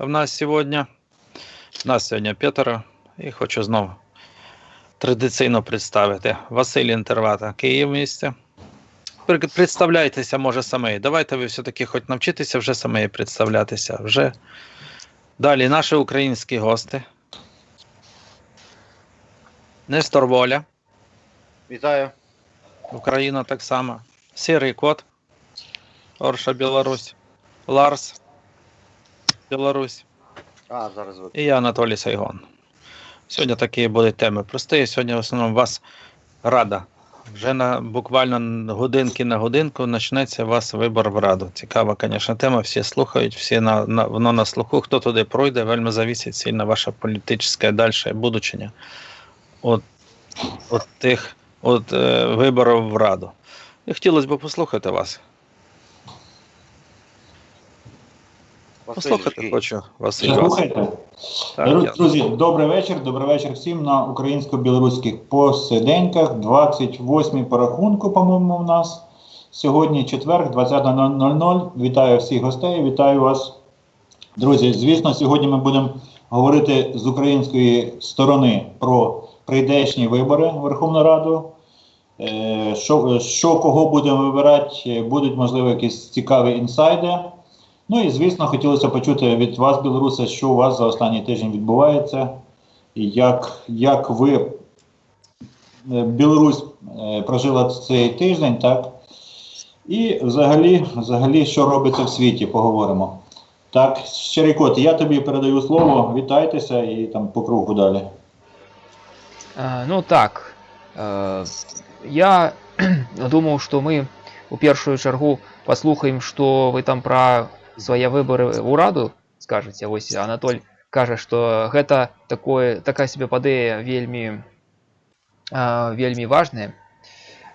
в нас сьогодні. Нас сьогодні п'ятеро. І хочу знову традиційно представити Василь Інтервата, Київ місце. Представляйтеся, може, самі. Давайте ви все-таки хоч навчитеся вже самі представлятися. Вже. Далі наші українські гости. Нестор Воля, Вітаю. Україна так само. Сірий кот, Орша Білорусь, Ларс, Білорусь. А, зараз ви. І я Анатолій Сайгон. Сьогодні такі будуть теми прості. Сьогодні в основному вас рада. Вже на буквально годинки на годинку почнеться у вас вибор в раду. Цікава, звісно, тема. Всі слухають, всі на, на, воно на слуху. Хто туди пройде, вельми завісить сильно ваше політичне далі будучення от, от тих от, е, виборів в раду. І хотілося б послухати вас. Послухати хочу вас. Слухайте. Так, Друзі, я- добрий вечір. Добрий вечір всім на українсько-білоруських посиденьках. 28 по рахунку, по-моєму, у нас. Сьогодні четвер, 20.00. Вітаю всіх гостей, вітаю вас. Друзі, звісно, сьогодні ми будемо говорити з української сторони про прийдешні вибори в Верховну Раду. Е, Що, що кого будемо вибирати, будуть, можливо, якісь цікаві інсайди. Ну і звісно, хотілося почути від вас, білоруси, що у вас за останній тиждень відбувається, і як, як ви е, Білорусь е, прожила цей тиждень, так? І взагалі, взагалі, що робиться в світі, поговоримо. Так, щирий кот, я тобі передаю слово, вітайтеся і там по кругу далі. Е, Ну так. е, Я думаў, што мы у першую чаргу паслухаем, што вы там пра свае выбары ў раду скажаце. Вось Анатоль кажа, што гэта такое, такая сабе падэя вельмі э, вельмі важная,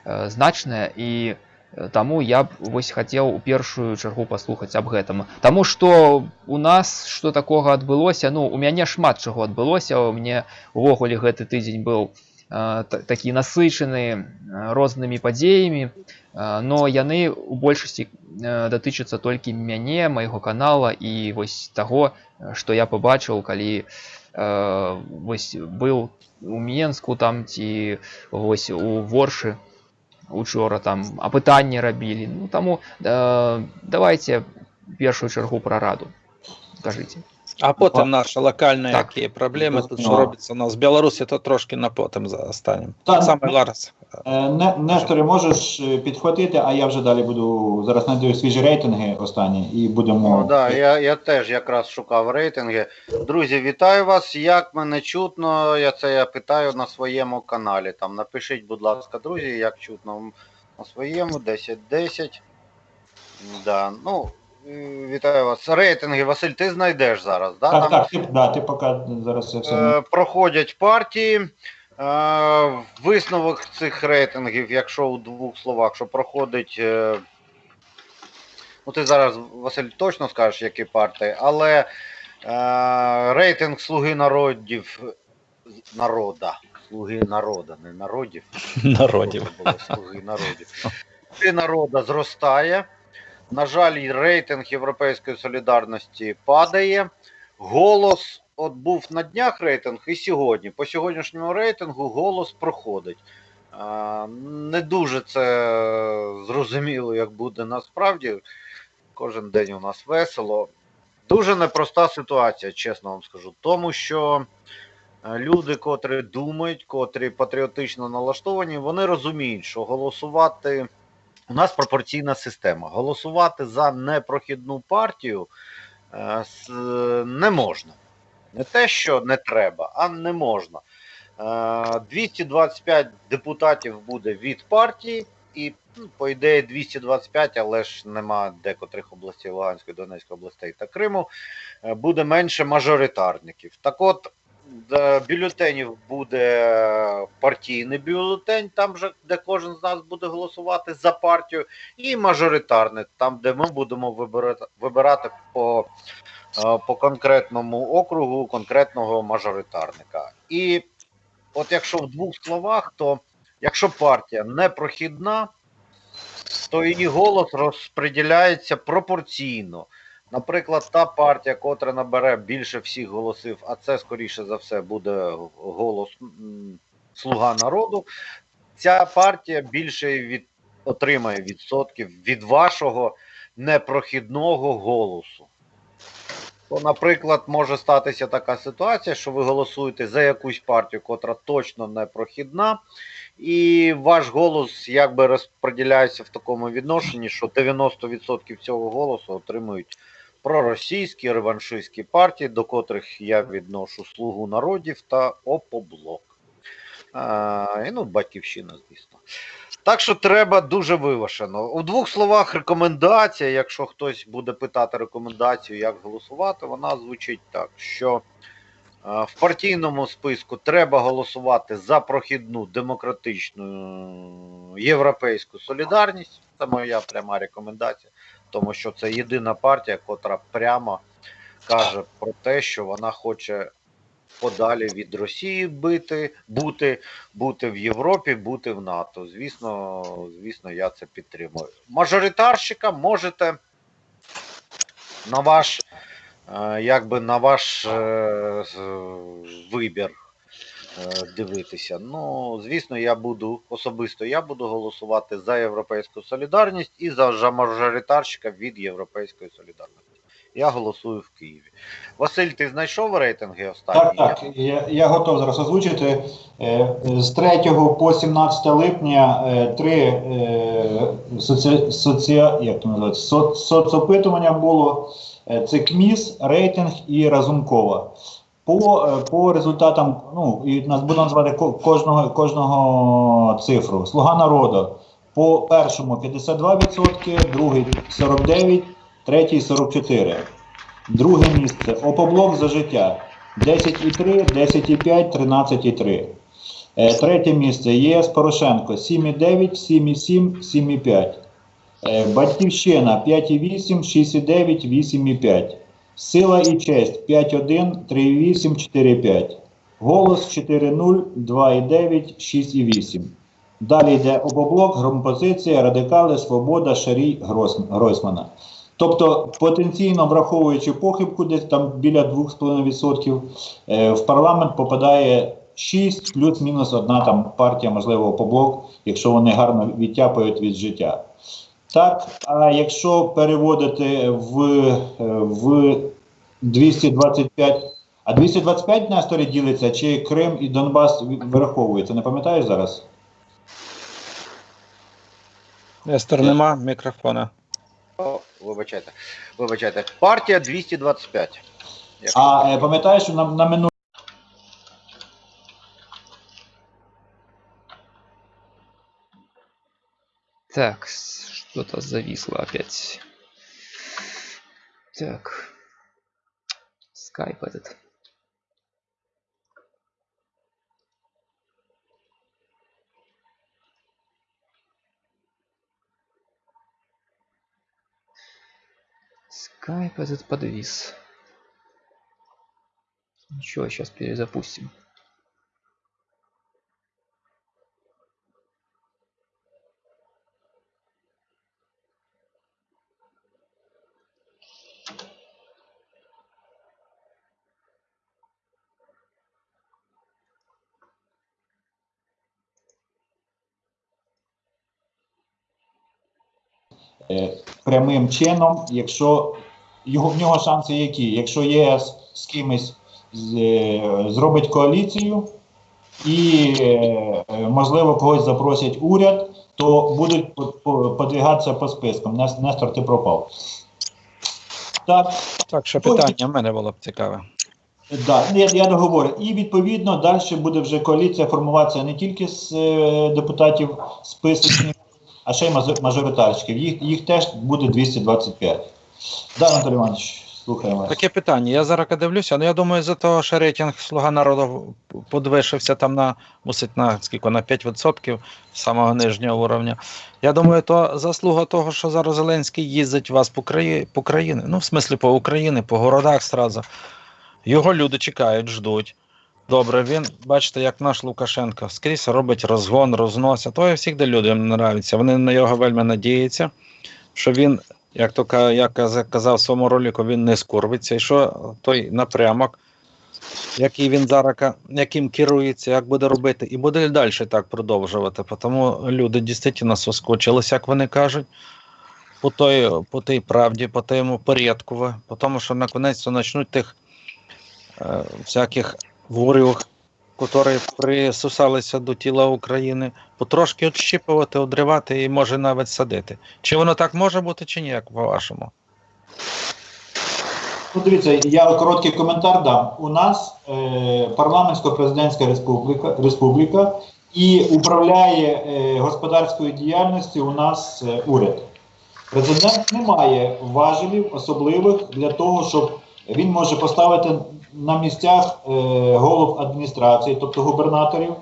э, значная і э, таму я б вось хацеў у першую чаргу паслухаць аб гэтым. Таму што у нас што такога адбылося, ну у мяне шмат чаго адбылося, у мне увогуле гэты тыдзень быў э, та- такі насычаны э, рознымі падзеямі, э, но яны у большасці э, датычацца толькі мяне, майго канала і вось таго, э, што я пабачыў, калі э, вось быў у Менску там ці вось у Воршы учора там апытанне рабілі. Ну таму э, давайте першую чаргу пра раду. Кажыце. А потім наші локальні Так. які проблеми, тут що Ну. робиться у нас в Білорусі, то трошки на потім за. Так. Саме Ларс. Е, Не, Несторе, можеш е, підхватити, а я вже далі буду зараз знайду свіжі рейтинги останні і будемо. О, да, я, я теж якраз шукав рейтинги. Друзі, вітаю вас. Як мене чутно? Я це я питаю на своєму каналі. Там напишіть, будь ласка, друзі, як чутно на своєму 10-10. Да, ну, вітаю вас. Рейтинги, Василь, ти знайдеш зараз, да? Так, Там, так, ти, да, ти поки зараз це все. Е, проходять партії. Е, Висновок цих рейтингів, якщо у двох словах, що проходить. е, Ну, ти зараз, Василь, точно скажеш, які партії, але е, рейтинг Слуги народів народа. Слуги народа, не народів. Народів. Слуги народів. Слуги народа зростає. На жаль, рейтинг Європейської солідарності падає. Голос, от був на днях рейтинг, і сьогодні. По сьогоднішньому рейтингу голос проходить. Не дуже це зрозуміло, як буде насправді. Кожен день у нас весело. Дуже непроста ситуація, чесно вам скажу. Тому що е, люди, котрі думають, котрі патріотично налаштовані, вони розуміють, що голосувати. У нас пропорційна система. Голосувати за непрохідну партію е, не можна. Не те, що не треба, а не можна. Е, 225 депутатів буде від партії, і, ну, по ідеї, 225, але ж нема декотрих областей Луганської, Донецької областей та Криму, е, буде менше мажоритарників. Так от, е, бюлетенів буде партійний бюлетень, там же, де кожен з нас буде голосувати за партію, і мажоритарний, там, де ми будемо вибирати, вибирати по, е, по конкретному округу конкретного мажоритарника. І от якщо в двох словах, то якщо партія непрохідна, то її голос розподіляється пропорційно Наприклад, та партія, котра набере більше всіх голосів, а це скоріше за все буде голос Слуга народу. Ця партія більше від отримає відсотків від вашого непрохідного голосу. То, наприклад, може статися така ситуація, що ви голосуєте за якусь партію, котра точно не прохідна, і ваш голос якби розподіляється в такому відношенні, що 90% цього голосу отримують проросійські реваншистські партії, до котрих я відношу Слугу народів та Опоблок. А, ну, батьківщина, звісно. Так що треба дуже вивашено. У двох словах рекомендація, якщо хтось буде питати рекомендацію, як голосувати, вона звучить так, що е, в партійному списку треба голосувати за прохідну демократичну європейську солідарність. Це моя пряма рекомендація, тому що це єдина партія, котра прямо каже про те, що вона хоче подалі від Росії бити, бути, бути в Європі, бути в НАТО. Звісно, звісно, я це підтримую. Мажоритарщика можете на ваш, е, якби на ваш е, вибір дивитися. Ну, звісно, я буду особисто я буду голосувати за європейську солідарність і за мажоритарщика від Європейської солідарності. Я голосую в Києві. Василь, ти знайшов рейтинги останні? Так, так, я, я готов зараз озвучити. Е, З 3 по 17 липня е, три е, соці, соці, як то со, соцопитування було. Е, Це КМІС, рейтинг і Разумкова. По, е, по результатам, ну, і нас буду називати ко- кожного, кожного цифру. Слуга народу. По першому 52%, другий 49%, третій 44%. Друге місце Опоблок за життя 10,3, 10,5, 13,3. Е, Третє місце ЄС Порошенко 7,9, 7,7, 7,5. Е, Батьківщина 5,8, 6,9, 8,5. Сила і честь 5,1, 3,8, 4,5. Голос 4,0, 2,9, 6,8. Далі йде Опоблок, Громпозиція, Радикали, Свобода, Шарій, Гройсмана. Тобто, потенційно враховуючи похибку, десь там біля 2,5%, е, в парламент попадає 6 плюс-мінус одна там партія, можливо, поблок, якщо вони гарно відтяпають від життя. Так, а якщо переводити в, в 225, а 225 на історії ділиться, чи Крим і Донбас вираховується, не пам'ятаєш зараз? Естер, нема мікрофона. О, вибачайте. Вибачайте. Партія 225. Якщо А е, пам'ятаєш, що на, на минулому Так, что-то зависло опять. Так. Скайп этот. Скайп этот подвис. Ничего, сейчас перезапустим. Прямим чином, якщо його, в нього шанси які? Якщо ЄС з кимось з, е, зробить коаліцію і, е, е, можливо, когось запросять уряд, то будуть по- по- подвігатися по спискам. Нестор, ти пропав. Так, Так, що питання в мене було б цікаве. Да, я, я договорю. І відповідно далі буде вже коаліція формуватися не тільки з е, депутатів списочних, а ще й мажо- мажоритарщиків. Їх, їх теж буде 225. Да, Анатолій Іванович, слухаємо вас. Таке питання. Я зараз дивлюся, ну я думаю, за того, що рейтинг Слуга народу подвищився там на мусить на скільки на 5% самого нижнього уровня. Я думаю, то заслуга того, що зараз Зеленський їздить вас по краї, по країні. Ну, в смислі, по Україні, по городах сразу. Його люди чекають, ждуть. Добре, він, бачите, як наш Лукашенко, скрізь робить розгон, розносить. То і завжди людям нравиться. Вони на його вельми надіються, що він як то я казав в своєму ролику, він не скорбиться. І що той напрямок, який він зараз яким керується, як буде робити, і буде далі так продовжувати. Тому люди дійсно соскочились, як вони кажуть, по той, по тій правді, по тому порядку, по тому, що наконець почнуть тих е, всяких ворів, які присусалися до тіла України, потрошки відщіпувати, одривати і може навіть садити. Чи воно так може бути, чи ні, як по-вашому? Ну, дивіться, я короткий коментар дам. У нас е, парламентсько-президентська республіка, республіка і управляє е, господарською діяльністю у нас е, уряд. Президент не має важелів особливих для того, щоб він може поставити на місцях е, голов адміністрації, тобто губернаторів,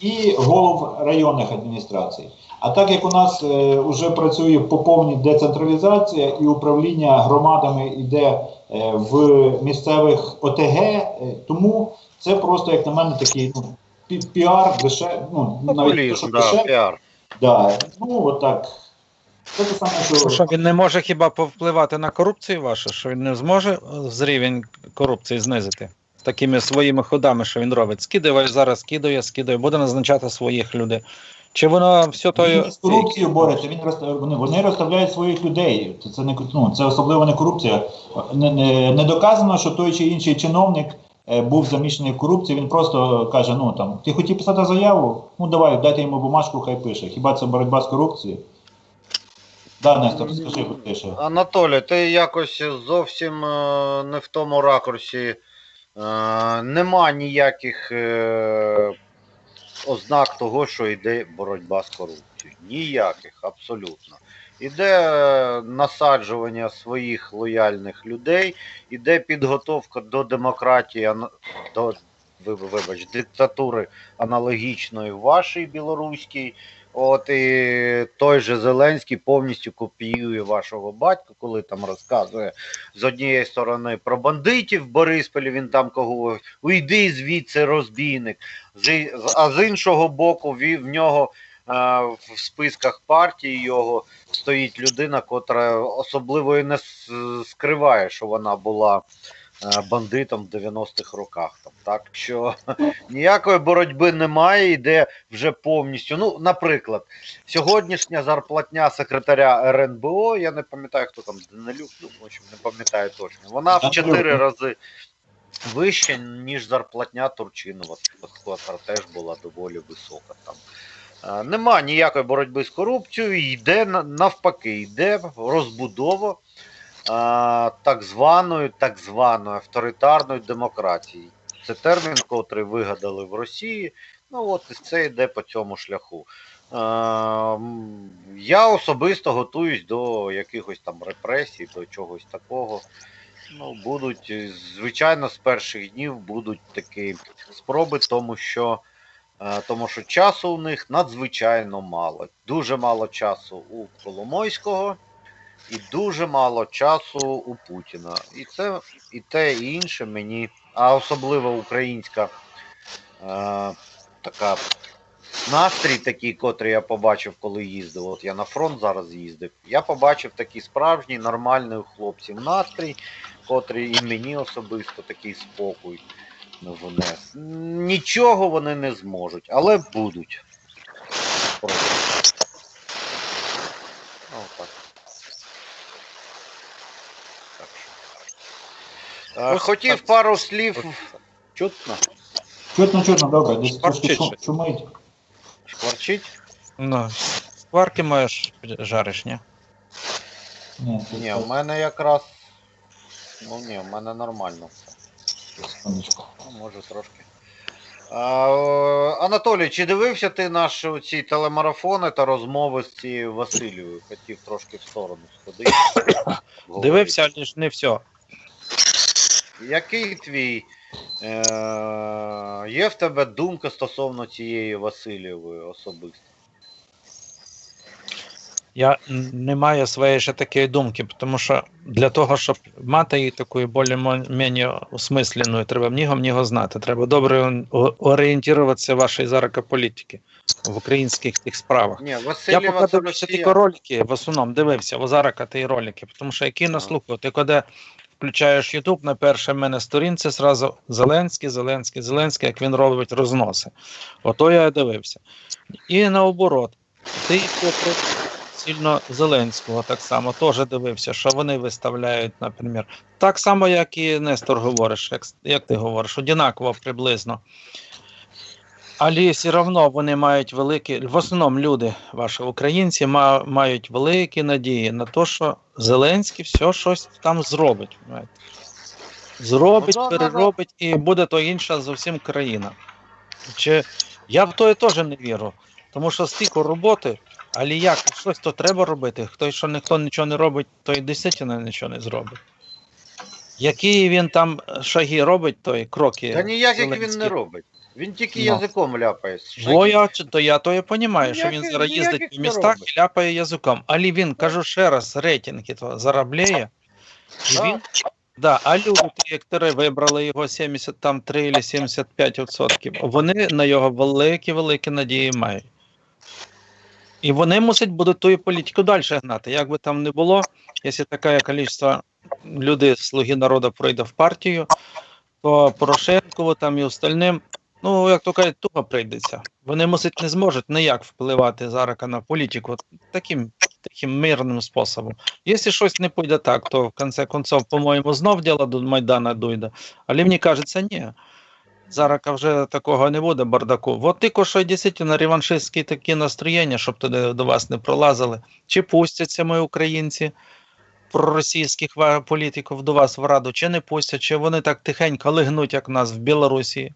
і голов районних адміністрацій. А так як у нас е, вже працює по повній децентралізація і управління громадами йде е, в місцевих ОТГ, е, тому це просто, як на мене, такий ну, пі- піар, деше, ну, навіть то, що да, піар. да, ну отак. Це те саме, що, Що він не може хіба повпливати на корупцію вашу, що він не зможе з рівень корупції знизити такими своїми ходами, що він робить. Скидає зараз, скидає, скидає, буде назначати своїх людей. Чи воно все то. Він з корупцією бореться, він вони, вони розставляють своїх людей. Це, це не ну, це особливо не корупція. Не, не, не доказано, що той чи інший чиновник е, був замішаний в корупції. Він просто каже: ну там, ти хотів писати заяву? Ну давай, дайте йому бумажку, хай пише. Хіба це боротьба з корупцією? Да, Нестор, скажи ти. Анатолій, ти якось зовсім е, не в тому ракурсі. Е, Нема ніяких е, ознак того, що йде боротьба з корупцією. Ніяких, абсолютно. Іде насаджування своїх лояльних людей, іде підготовка до демократії, до вибач, диктатури аналогічної вашій білоруській. От і той же Зеленський повністю копіює вашого батька, коли там розказує з однієї сторони про бандитів в Борисполі, він там кого уйди звідси, розбійник. А з іншого боку, в нього е, в списках партії його стоїть людина, котра особливо і не скриває, що вона була е, бандитом в 90-х роках. Там, так що ніякої боротьби немає, йде вже повністю. Ну, наприклад, сьогоднішня зарплатня секретаря РНБО, я не пам'ятаю, хто там Данилюк, ну, в общем, не пам'ятаю точно. Вона в Данилюк, 4 ну. рази вища, ніж зарплатня Турчинова, котра теж була доволі висока там. Е, Нема ніякої боротьби з корупцією, йде навпаки, йде розбудова так званої, так званої авторитарної демократії. Це термін, котрий вигадали в Росії. Ну от і це йде по цьому шляху. Я особисто готуюсь до якихось там репресій, до чогось такого. Ну, будуть, звичайно, з перших днів будуть такі спроби, тому що, тому що часу у них надзвичайно мало. Дуже мало часу у Коломойського і дуже мало часу у Путіна. І це і те, і інше мені, а особливо українська е, така настрій такий, котрий я побачив, коли їздив. От я на фронт зараз їздив. Я побачив такий справжній нормальний у хлопців настрій, котрий і мені особисто такий спокій внес. Нічого вони не зможуть, але будуть. Спробують. Ну, так. Так Е, Хотів так. пару слів. Чутно? Чутно, чутно, добре, десь трошки Шкварчить шум- шумить. Шкварчить? Ну, сварки маєш жариш, ні? Ні, Ні, у мене якраз. Ну ні, у мене нормально все. секундочку. Ну, може трошки. А, е, Анатолій, чи дивився ти наші ці телемарафони та розмови з цією Васильєвою? Хотів трошки в сторону сходити. Дивився, але ж не все. Який твій е, є в тебе думка стосовно цієї Васильєвої особисто? Я не маю своєї ще такої думки, тому що для того, щоб мати її таку більш-менш осмисленою, треба мнігом нього знати. Треба добре орієнтуватися в вашій зараз політики в українських тих справах. Ні, Я Васильєва поки дивився тільки ролики, в основному дивився Озарака ті ролики, тому що які наслухав, ти коли включаєш Ютуб, на першій в мене сторінці зразу Зеленський, Зеленський, Зеленський, як він робить розноси. Ото я дивився. І наоборот, ти попри сильно Зеленського так само теж дивився, що вони виставляють, наприклад. Так само, як і Нестор говориш, як, як ти говориш, однаково приблизно. Але все одно вони мають великі, в основному люди, ваші українці, ма- мають великі надії на те, що Зеленський все щось там зробить. знаєте. Зробить, Ну, переробить, і буде то інша зовсім країна. Чи я в то теж не вірю, тому що стільки роботи, але як щось то треба робити. Хто що ніхто нічого не робить, той дійсно нічого не зробить. Які він там шаги робить, той кроки. Та ніяких він не робить. Він тільки Ну. язиком ляпає. Во я, то я то я розумію, що він зараз їздить по містах і ляпає язиком. Але він, кажу ще раз, рейтинги то заробляє. Да. він, да, а люди, які вибрали його 73 чи 75 відсотків, вони на його великі-великі надії мають. І вони мусять будуть ту політику далі гнати. Як би там не було, якщо таке кількість людей, слуги народу пройде в партію, то Порошенкову там і остальним, ну, як то кажуть, туго прийдеться. Вони мусять не зможуть ніяк впливати зараз на політику таким, таким мирним способом. Якщо щось не піде так, то в кінці концов, по-моєму, знов діло до Майдана дойде. Але мені кажеться, ні. Зараз вже такого не буде бардаку. От тільки що дійсно реваншистські такі настроєння, щоб туди до вас не пролазили. Чи пустяться ми, українці, проросійських політиків до вас в раду, чи не пустять, чи вони так тихенько лигнуть, як нас в Білорусі.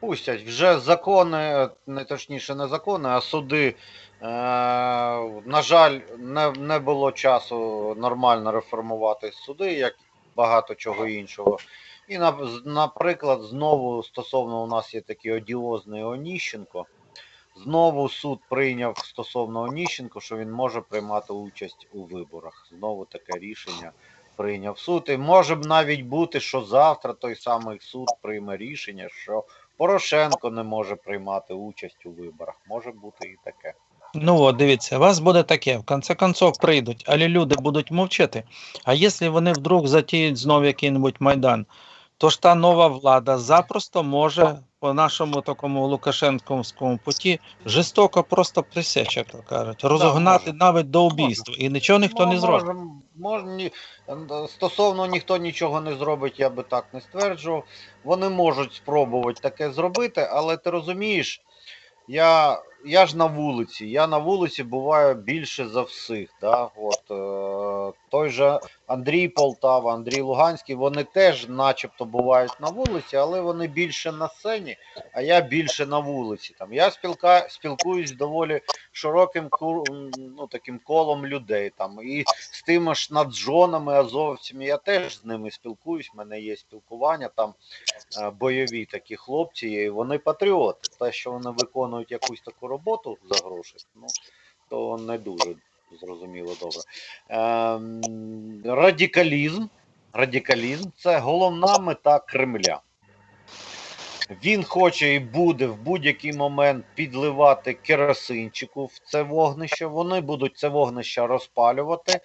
Пустять. Вже закони, не точніше, не закони, а суди. Е, на жаль, не, не було часу нормально реформувати суди, як багато чого іншого. І, на, наприклад, знову стосовно у нас є такий одіозний Оніщенко. Знову суд прийняв стосовно Оніщенко, що він може приймати участь у виборах. Знову таке рішення прийняв суд. І може б навіть бути, що завтра той самий суд прийме рішення, що Порошенко не може приймати участь у виборах. Може бути і таке. Ну от, дивіться, вас буде таке, в конце концов прийдуть, але люди будуть мовчати. А якщо вони вдруг затіють знову який-небудь Майдан, то ж та нова влада запросто може по нашому такому Лукашенковському путі жорстоко просто присечь, як кажуть, розогнати може. навіть до убійства. І нічого ніхто не зробить. Ні, стосовно ніхто нічого не зробить, я би так не стверджував. Вони можуть спробувати таке зробити, але ти розумієш, я, я ж на вулиці. Я на вулиці буваю більше за всіх. Да? От, е, той же Андрій Полтава, Андрій Луганський, вони теж начебто бувають на вулиці, але вони більше на сцені, а я більше на вулиці. Там. Я спілка, спілкуюсь доволі широким ну, таким колом людей. Там. І з тими ж наджонами, азовцями, я теж з ними спілкуюсь, в мене є спілкування, там е, бойові такі хлопці, і вони патріоти. Те, що вони виконують якусь таку роботу за гроші, ну, то не дуже зрозуміло добре. Ем, радикалізм. Радикалізм це головна мета Кремля. Він хоче і буде в будь-який момент підливати керосинчику в це вогнище. Вони будуть це вогнище розпалювати.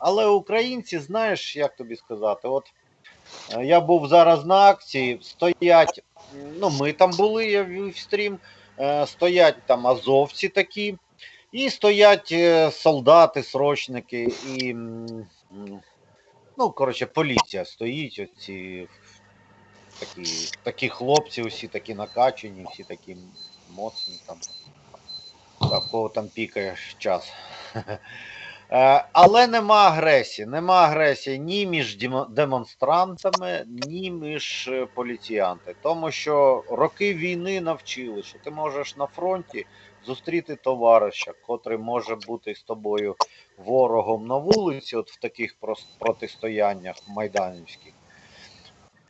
Але українці, знаєш, як тобі сказати, от е, я був зараз на акції, стоять, ну ми там були, я вів стрім, е, стоять там азовці такі, і стоять е, солдати, срочники, і ну, коротше, поліція стоїть, оці такі, такі хлопці, усі такі накачані, всі такі моцні там. Та кого там пікає час. Е, Але нема агресії. Нема агресії ні між демонстрантами, ні між е, поліціянти. Тому що роки війни навчили, що ти можеш на фронті зустріти товариша, котрий може бути з тобою ворогом на вулиці, от в таких протистояннях майданівських.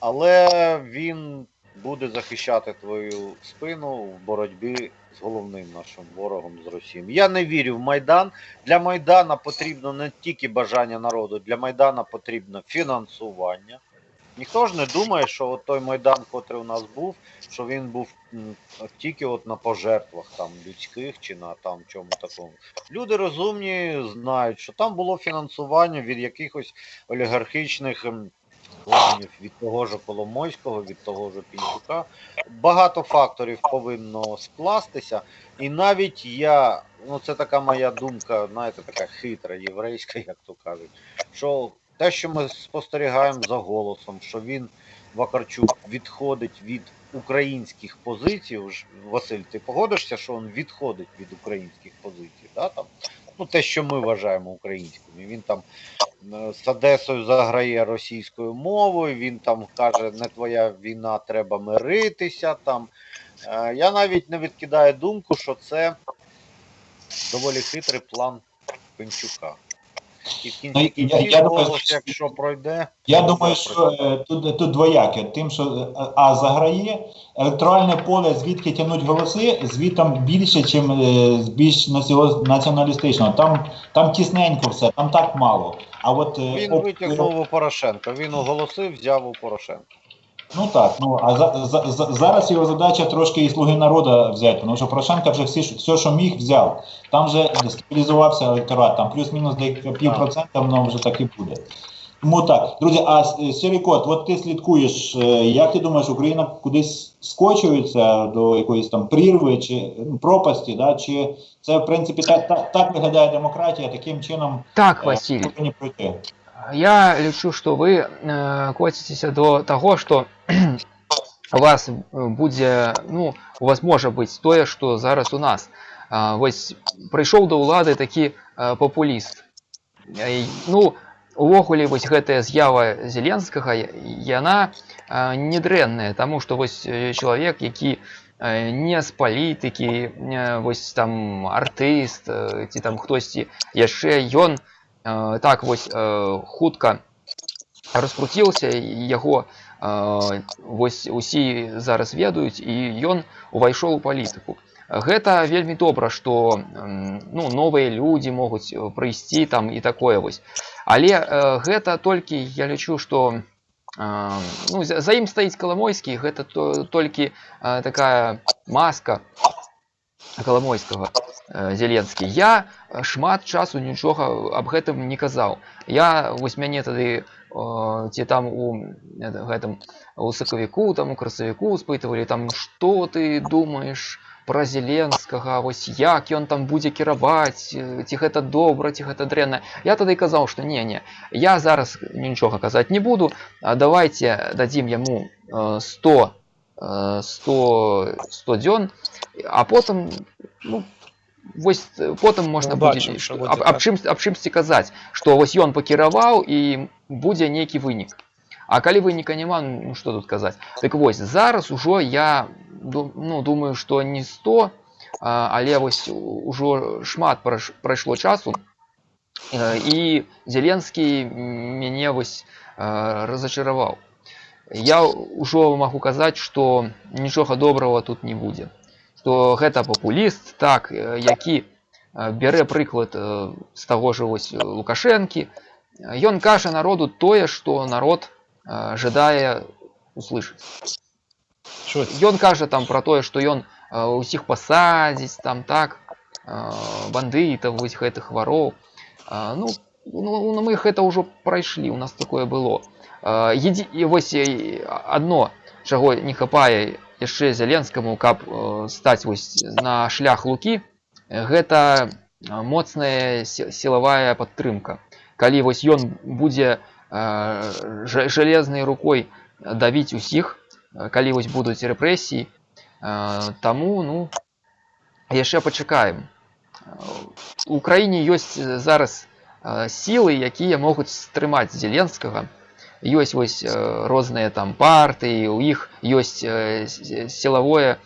Але він буде захищати твою спину в боротьбі з головним нашим ворогом з Росією. Я не вірю в Майдан. Для Майдана потрібно не тільки бажання народу, для Майдана потрібно фінансування. Ніхто ж не думає, що от той Майдан, котрий у нас був, що він був тільки от на пожертвах там людських чи на там чому такому. Люди розумні знають, що там було фінансування від якихось олігархічних кланів, від того ж Коломойського, від того ж Пінчука. Багато факторів повинно скластися. І навіть я, ну це така моя думка, знаєте, така хитра, єврейська, як то кажуть, що те, що ми спостерігаємо за голосом, що він, Вакарчук, відходить від українських позицій. Василь, ти погодишся, що він відходить від українських позицій? Да, там? Ну, те, що ми вважаємо українськими. Він там е, з Одесою заграє російською мовою, він там каже, не твоя війна, треба миритися. Там. Е, Я навіть не відкидаю думку, що це доволі хитрий план Пенчука. І в Ну, кінці я- кінців я думаю, голос, що- якщо пройде, Я думаю, що е, тут, тут двояке. Тим, що е, а заграє електоральне поле, звідки тянуть голоси, звітом більше, чим е, більш націоналістично. Там, там тісненько все, там так мало. А от е, Він витягнув у Порошенка. Він оголосив, взяв у Порошенка. Ну так, ну а за, за, за, зараз його задача трошки і слуги народу взяти, тому що Порошенко вже всі, все, що міг, взяв. Там вже стабілізувався електорат, там плюс-мінус пів процента, воно вже так і буде. Тому так, друзі, а С- Сірікот, от ти слідкуєш, е, як ти думаєш, Україна кудись скочується до якоїсь там прірви чи ну, пропасті, да? чи це в принципі так, так, так виглядає демократія, таким чином Так, е, Василь, пройти? я лічу, що ви е, коцитеся до того, що у вас е, буде, ну, у вас може бути тое, що зараз у нас. А, ось прийшов до ўлады такі е, папуліст. Е, Ну, увогуле вось гэтая з'ява зеленскага яна э, не дрэнная таму што вось э, чалавек які э, не з палітыкі э, вось там артыст э, ці там хтосьці яшчэ ён э, так вось э, хутка раскруціўся і яго э, вось усі зараз ведаюць і ён увайшоў у палітыку гэта вельмі добра што м, ну новыя людзі могуць э, прыйсці там і такое вось але э, гэта толькі я лічу што э, ну, за, за ім стаіць каламойскі гэта то, толькі э, такая маска каламойскага э, зеленскі я э, шмат часу нічога аб гэтым не казаў я вось мяне тады э, ці там у э, гэтым у сакавіку там у красавіку спытывалі там што ты думаеш пра зеленскага вось як ён там будзе кіраваць э, ці гэта добра ці гэта дрэнна я тады казаў што не не я зараз нічога казаць не буду а давайте дадзім яму э, 100 э, 100 100 дзён а потым ну вось э, потым можна Побачым, будзе што што- будзе, аб, аб так. чым аб чымсьці казаць што вось ён пакіраваў і будзе нейкі вынік а калі выніка няма ну што тут казаць так вось зараз ужо я ду- ну думаю што не 100 а, але вось у- ужо шмат прайш- прайшло часу Э, і зеленскі мяне вось э, разачараваў я ўжо магу казаць што нічога добрага тут не будзе што гэта папуліст так э, які э, бярэ прыклад э, з таго ж вось лукашэнкі ён кажа народу тое што народ э, жадае услышаць Що ён кажа там пра тое што ён э, усіх пасадзіць там так э, бандытаў вось гэтых вароў А, ну, ну ну, мы гэта ўжо прайшлі у нас такое было А, едзі- і вось э, адно чаго не хапае яшчэ зяленскаму каб э, стаць вось на шлях лукі гэта а, моцная се- сілавая падтрымка калі вось ён будзе э, жа- жалезнай рукой давіць усіх э, калі вось будуць рэпрэсіі э, таму ну яшчэ пачакаем у краіне ёсць э, зараз э, сілы якія могуць стрымаць зеленскага ёсць вось э, розныя там партыі у іх ёсць э, с- сілавое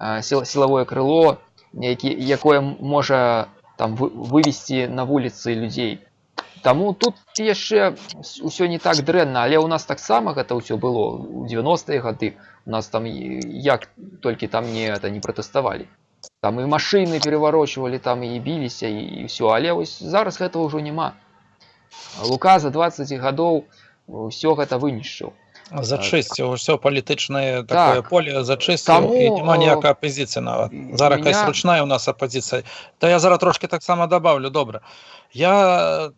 э, сіл- сілавое крыло які якое м- можа там вы- вывесці на вуліцы людзей Таму тут яшчэ ўсё не так дрэнна, але ў нас таксама гэта ўсё было у 90-е гады. У нас там і- як толькі там не это не пратэставалі. Там і машыны пераварочвалі, там і біліся і, і ўсё, але вось зараз гэтага ўжо няма. Лука за 20 гадоў ўсё гэта вынішчыў. Зачистив все політичне таке Так. поле зачистив, Тому, і нема о, ніякої опозиції навіть. м, Зараз мене- якась ручна у нас опозиція. Та я зараз трошки так само добавлю, добре. Я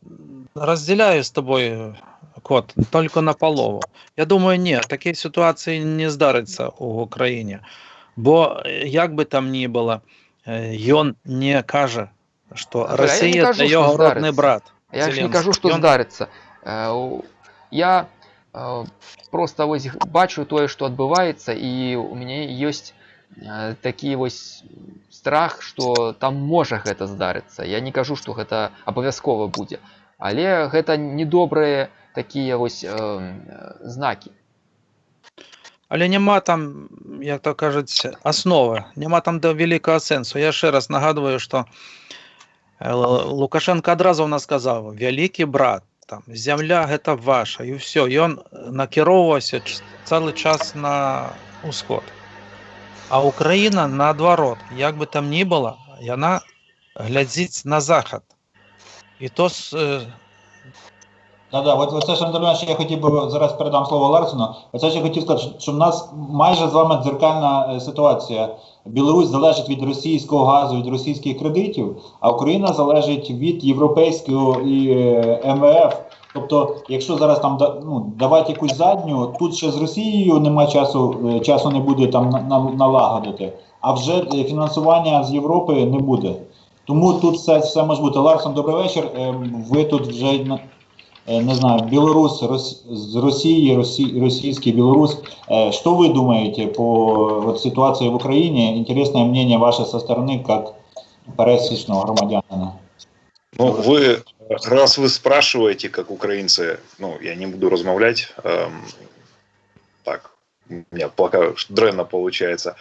розділяю з тобою, Кот, тільки на полову. Я думаю, ні, такої ситуації не здариться у Україні. Бо е, як би там ні було, е, він не каже, що А, бля, я не Росія кажу, це що його родний здариться. брат. Я ж не Зеленський. кажу, што Ён- здарыцца. Э, у- Я э, просто вось г- бачу тое, што адбываецца і у мяне ёсць э, такі вось страх, што там можа гэта здарыцца. Я не кажу, што гэта абавязкова будзе. Але гэта недобрыя такія вось э, э, знакі. Але нема там, як то кажуть, основи, нема там до великого сенсу. Я ще раз нагадую, що е, Л- Лукашенко одразу в нас сказав: великий брат, там, земля це ваша, і він накеровувався ч- цілий час на усход. А Україна наоборот, як би там ні було, вона глядить на захід. І то з, е, Да, да, от оце ж Андрій, я хотів би зараз передам слово Ларсену. Оце я хотів сказати, що в нас майже з вами дзеркальна е, ситуація. Білорусь залежить від російського газу, від російських кредитів, а Україна залежить від європейського і е, МВФ. Тобто, якщо зараз там ну, давати якусь задню, тут ще з Росією нема часу, е, часу не буде там на- на- налагодити, а вже е, фінансування з Європи не буде. Тому тут все, все може бути. Ларсон, добрий вечір. Е, Ви тут вже не знаю, Белорус, Рос, с России, Росси, российский Белорус. Что вы думаете по вот, ситуации в Украине? Интересное мнение ваше со стороны, как пересечного громадянина. Ну, вы, раз вы спрашиваете, как украинцы, ну, я не буду размовлять, эм, так, у меня пока дренно получается.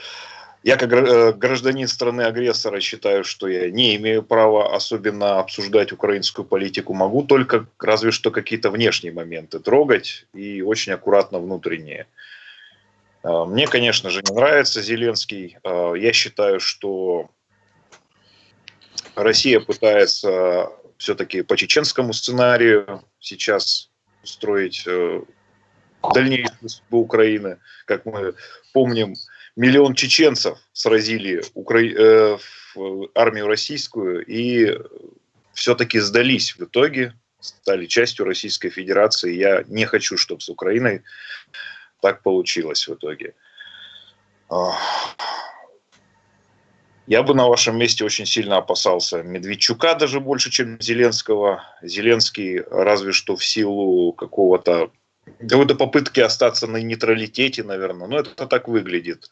Я как э, гражданин страны-агрессора считаю, что я не имею права особенно обсуждать украинскую политику. Могу только разве что какие-то внешние моменты трогать и очень аккуратно внутренние. Э, Мне, конечно же, не нравится Зеленский. Э, Я считаю, что Россия пытается все-таки по чеченскому сценарию сейчас устроить дальнейшую судьбу Украины. Как мы помним, миллион чеченцев сразили Укра... э, в армию российскую и все-таки сдались в итоге, стали частью Российской Федерации. Я не хочу, чтобы с Украиной так получилось в итоге. Я бы на вашем месте очень сильно опасался Медведчука даже больше, чем Зеленского. Зеленский разве что в силу какого-то какой-то попытки остаться на нейтралитете, наверное. Но это так выглядит.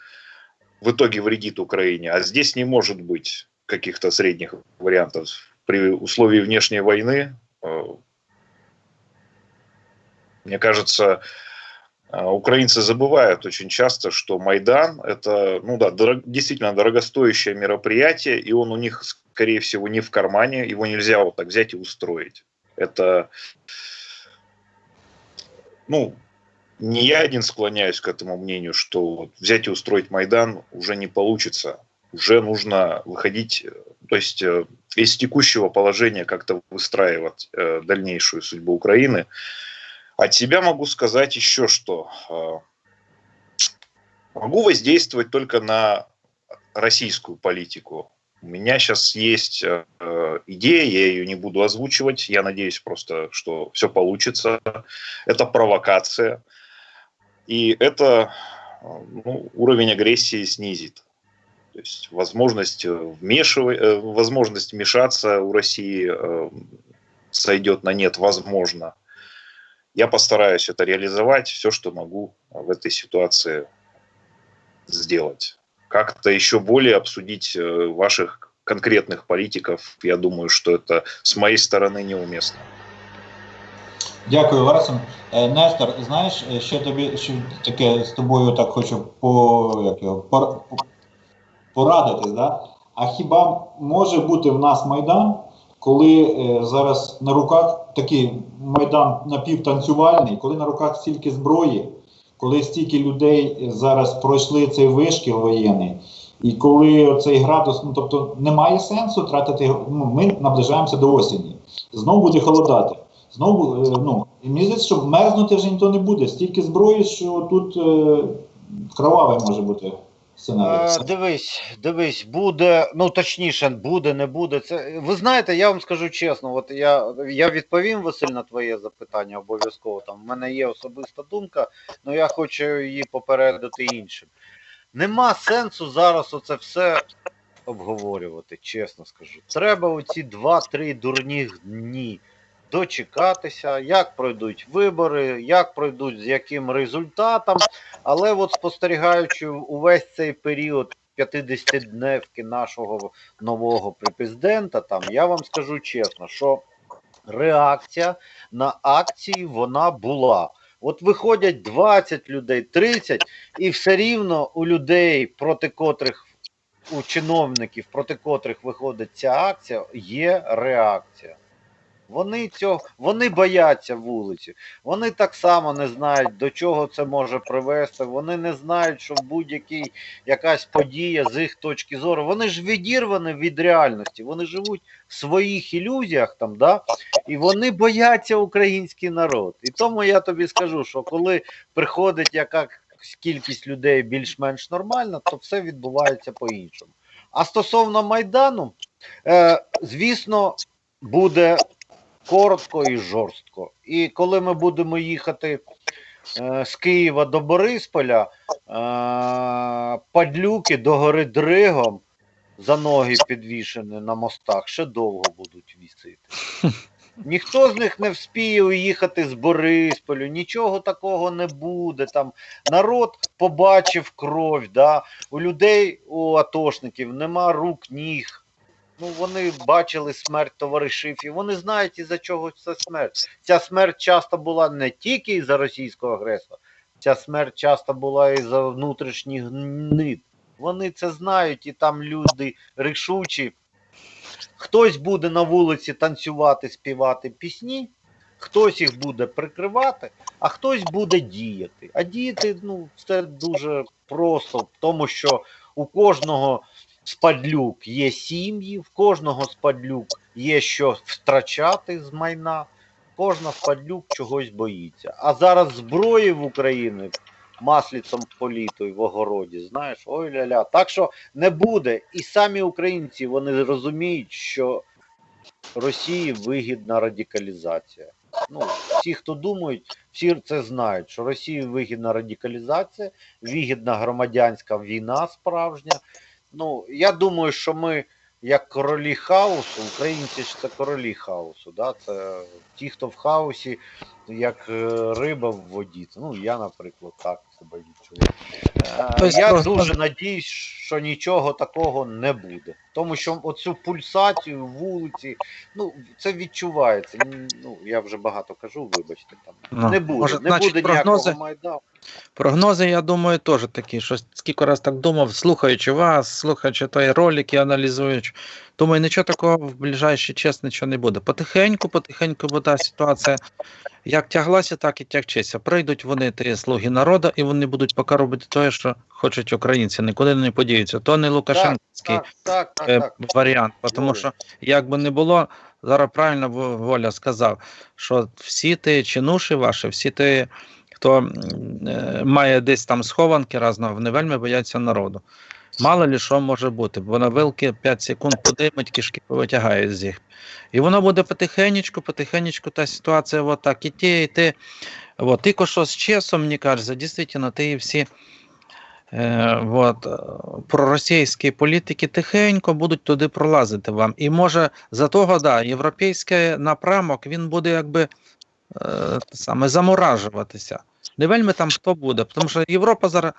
В итоге вредит Украине. А здесь не может быть каких-то средних вариантов. При условии внешней войны, э, мне кажется, а, Украинцы забывают очень часто, что Майдан это, ну да, дорог- действительно дорогостоящее мероприятие, и он у них, скорее всего, не в кармане, его нельзя вот так взять и устроить. Это, ну, не я один склоняюсь к этому мнению, что вот взять и устроить Майдан уже не получится. Уже нужно выходить, э, то есть э, из текущего положения как-то выстраивать э, дальнейшую судьбу Украины. От себя могу сказать еще что. Могу воздействовать только на российскую политику. У меня сейчас есть э, э, идея, я ее не буду озвучивать. Я надеюсь просто, что все получится. Это провокация. И это э, ну, уровень агрессии снизит. То есть возможность вмешивать, э, возможность вмешаться у России э, сойдет на нет, возможно. Я постараюсь это реализовать, все, что могу в этой ситуации сделать. Как-то еще более обсудить э, ваших конкретных политиков, я думаю, что это с моей стороны неуместно. Дякую, Ларсен. Е, Нестор, знаєш, е, ще тобі ще таке з тобою так хочу по, як його, пор- по- порадитись, да? А хіба може бути в нас Майдан, коли е, зараз на руках такий майдан напівтанцювальний, коли на руках стільки зброї, коли стільки людей зараз пройшли цей вишкіл воєнний, і коли цей градус, ну тобто немає сенсу тратити. Ну, ми наближаємося до осені. Знову буде холодати. Знову, е, ну, мені здається, що мерзнути вже ніхто не буде. Стільки зброї, що тут е, кровавий може бути сценарій. Е, дивись, дивись, буде, ну точніше, буде, не буде. Це ви знаєте, я вам скажу чесно, от я, я відповім Василь на твоє запитання обов'язково. Там в мене є особиста думка, але я хочу її попередити іншим. Нема сенсу зараз оце все обговорювати, чесно скажу. Треба оці 2-3 дурні дні дочекатися, як пройдуть вибори, як пройдуть з яким результатом. Але от спостерігаючи увесь цей період 50-дневки нашого нового президента, там я вам скажу чесно, що реакція на акції вона була. От виходять 20 людей, 30, і все рівно у людей, проти котрих у чиновників, проти котрих виходить ця акція, є реакція. Вони цього, вони бояться вулиці. Вони так само не знають, до чого це може привести. Вони не знають, що будь-якій якась подія з їх точки зору. Вони ж відірвані від реальності. Вони живуть в своїх ілюзіях там, да? і вони бояться український народ. І тому я тобі скажу, що коли приходить яка кількість людей більш-менш нормальна, то все відбувається по-іншому. А стосовно Майдану, е, звісно, буде коротко і жорстко. І коли ми будемо їхати е, з Києва до Борисполя, е, падлюки до гори Дригом за ноги підвішені на мостах ще довго будуть вісити. Ніхто з них не вспіє уїхати з Борисполю, нічого такого не буде. Там народ побачив кров, да? у людей, у атошників нема рук, ніг. Ну, вони бачили смерть товаришів, і вони знають, із-за чого це смерть. Ця смерть часто була не тільки із-за російського агресора, ця смерть часто була із-за внутрішніх гнид. Вони це знають, і там люди рішучі. Хтось буде на вулиці танцювати, співати пісні, хтось їх буде прикривати, а хтось буде діяти. А діяти ну, це дуже просто, тому що у кожного спадлюк є сім'ї, в кожного спадлюк є що втрачати з майна, кожна спадлюк чогось боїться. А зараз зброї в Україні маслицем політою в огороді, знаєш, ой ля-ля. Так що не буде. І самі українці вони розуміють, що Росії вигідна радикалізація. Ну, всі, хто думають, всі це знають, що Росії вигідна радикалізація, вигідна громадянська війна справжня. Ну, я думаю, що ми, як королі хаосу, українці ж це королі хаосу, да? це ті, хто в хаосі, як е, риба в воді. Ну, я, наприклад, так себе відчуваю. Е, Тобто Я просто- дуже надіюсь, що нічого такого не буде. Тому що оцю пульсацію вулиці, ну, це відчувається. Ну, я вже багато кажу, вибачте, там. Ну, не буде, може, не значить, буде прогнози? ніякого майдану. Прогнози, я думаю, теж такі, що скільки раз так думав, слухаючи вас, слухаючи той ролики, аналізуючи. Думаю, нічого такого в ближайший час нічого не буде. Потихеньку, потихеньку буде ситуація як тяглася, так і тягчиться. Прийдуть вони, ті слуги народу, і вони будуть поки робити те, що хочуть українці, нікуди не подіються. То не Лукашенківський Так, так, так, е, так. варіант, тому що як би не було, зараз правильно Воля сказав, що всі ті чинуші ваші, всі ті, хто е, має десь там схованки разного, вони вельми бояться народу. Мало ли що може бути, бо на вилки 5 секунд подимуть, кишки повитягають з їх. І воно буде потихенечку, потихенечку та ситуація от так, і ті, і ти. От, тільки що з часом, мені кажеться, дійсно, ті всі е, от, е, проросійські політики тихенько будуть туди пролазити вам. І може за того, да, європейський напрямок він буде якби е, саме заморажуватися. Не вельми там хто буде, тому що Європа зараз.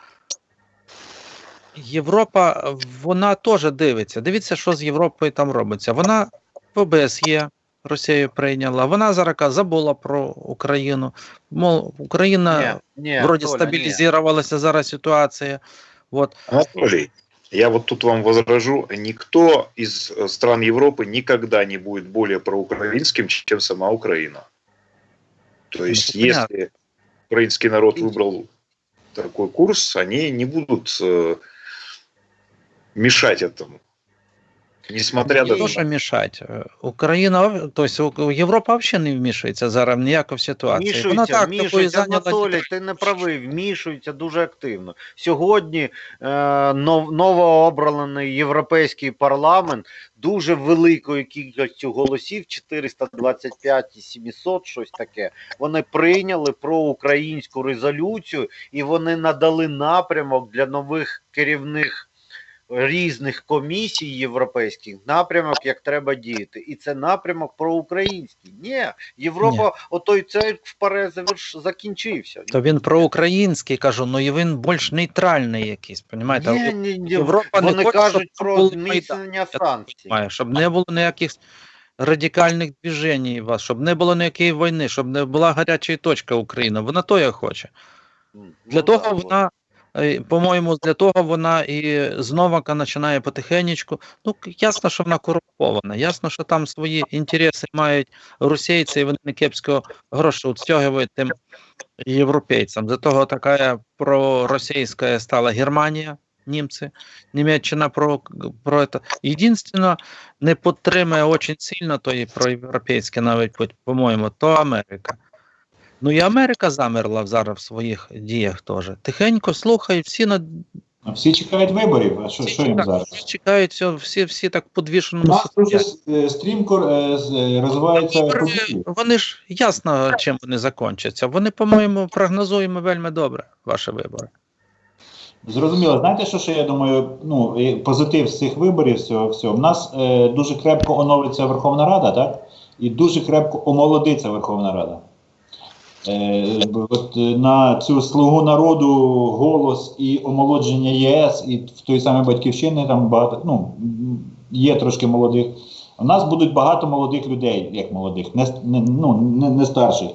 Європа, вона теж дивиться. Дивіться, що з Європою там робиться. Вона в ОБСЄ Росію прийняла. Вона зараз каже, забула про Україну. Мол, Україна Ні, ні, вроді Толя, ні. стабілізувалася зараз ситуація. От. Анатолий, Я вот тут вам возражу, никто из э, стран Европы никогда не будет более проукраинским, чем сама Украина. То есть, Ну, понятно. если украинский народ выбрал такой курс, они не будут э, мешать этому. Несмотря Не на то, що мішать. Україна, тобто Європа взагалі не вмішується зараз ніяко в ситуацію. Вона так такою. Анатолій, ти не правий, вмішуються дуже активно. Сьогодні е, нов, новообраний європейський парламент дуже великою кількістю голосів, 425 і 700, щось таке, вони прийняли проукраїнську резолюцію і вони надали напрямок для нових керівних різних комісій європейських напрямок, як треба діяти. І це напрямок проукраїнський. Ні, Європа, отой цей вперед заверш... закінчився. То він проукраїнський, кажу, ну і він більш нейтральний якийсь, понімаєте? Ні, ні, ні. Європа не хоче, кажуть щоб про зміцнення санкцій. Щоб не було ніяких радикальних движень у вас, щоб не було ніякої війни, щоб не була гаряча точка України. Вона то я хоче. Для ну, того да, вона, по-моєму, для того вона і знову починає потихенечку. Ну, ясно, що вона корумпована. Ясно, що там свої інтереси мають російці, і вони не кепського гроші відстягують тим європейцям. За того така проросійська стала Германія, німці, Німеччина про, про це. Єдинственно, не підтримує дуже сильно, то і проєвропейське навіть, по- по-моєму, то Америка. Ну і Америка замерла зараз в своїх діях теж. Тихенько слухають, всі на Всі чекають виборів, а що, всі, що їм чекають, зараз? всі чекають, все, всі, всі так подвішеному нас дуже е, стрімко е, е, розвиваються Вибори. Вони ж ясно, чим вони закінчаться. Вони, по-моєму, прогнозуємо вельми добре ваші вибори. Зрозуміло, знаєте, що ще я думаю, ну позитив з цих виборів всього всього. У нас е, дуже крепко оновиться Верховна Рада, так? І дуже крепко омолодиться Верховна Рада. Е, от е, на цю слугу народу голос і омолодження ЄС, і в той самій батьківщини там багато ну, є трошки молодих. У нас будуть багато молодих людей, як молодих, не, ну, не, не старших.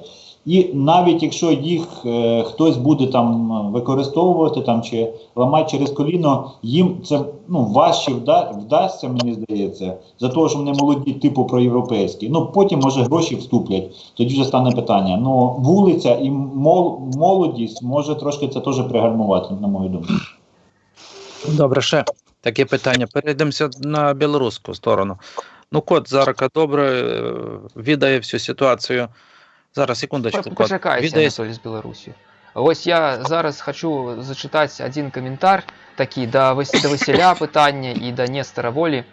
І навіть якщо їх е, хтось буде там використовувати там чи ламати через коліно, їм це ну важче вда, вдасться, мені здається, за того, що вони молоді, типу проєвропейські. Ну потім може гроші вступлять. Тоді вже стане питання. Ну вулиця і мол, молодість може трошки це теж пригальмувати, на мою думку. Добре, ще таке питання. Перейдемося на білоруську сторону. Ну, кот зараз добре е, відає всю ситуацію. Зараз, секундочку, кот. Почекайте, Відає Анатолій з Білорусі. Ось я зараз хочу зачитати один коментар, такий до, Вас- до Василя питання і до Нестора Волі.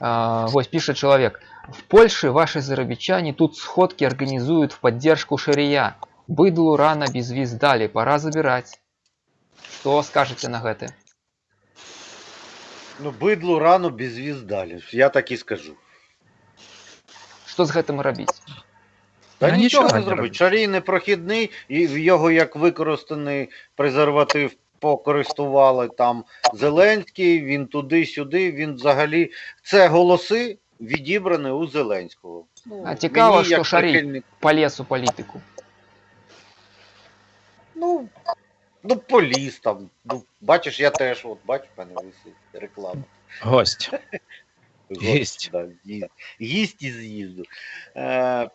А, ось пише чоловік. В Польше ваши заробітчане тут сходки организуют в поддержку шария. Быдлу рано без виз дали, пора забирать. Что скажете на гэта? Ну, бидлу рано без віз далі. Я так і скажу. Що з гэтым рабіць? Та Ну, нічого нічого не не зробить. робить. Шарій непрохідний, і в його як використаний презерватив покористували там Зеленський, він туди-сюди, він взагалі. Це голоси відібрані у Зеленського. А цікаво, мені що Шарій- прихильник- Полез у політику. Ну, ну поліз там. Ну, бачиш, я теж, от бачиш, в мене висить реклама. гость. Гость, Да, ї- їсть і з'їзду. Е,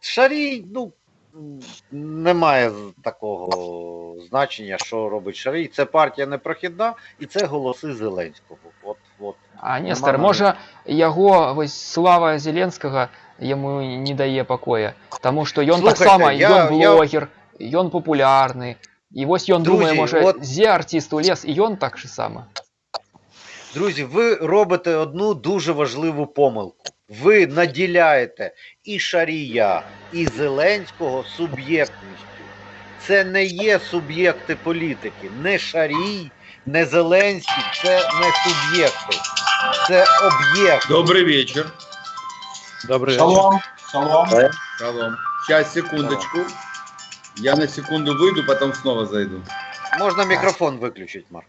Шарій, ну, м, немає з- такого значення, що робить Шарій. Це партія непрохідна і це голоси Зеленського. От, от. А Нестор, Нема можа яго вось слава Зеленскага яму не дае пакоя, Таму што ён Слухайте, таксама я- ён я- блогер, ён папулярны. І вось ён думае, Друзі, можа, от- дзе артыст улез і ён так же сама. Друзі, ви робите одну дуже важливу помилку. Ви наділяєте і Шарія, і Зеленського суб'єктністю. Це не є суб'єкти політики. Не Шарій, не Зеленський це не суб'єкти. Це об'єкт. Добрый вечер. Добре. Шалом, шалом. Шалом. Сейчас, секундочку. Я на секунду выйду, потом снова зайду. Можна мікрофон виключити, Марк.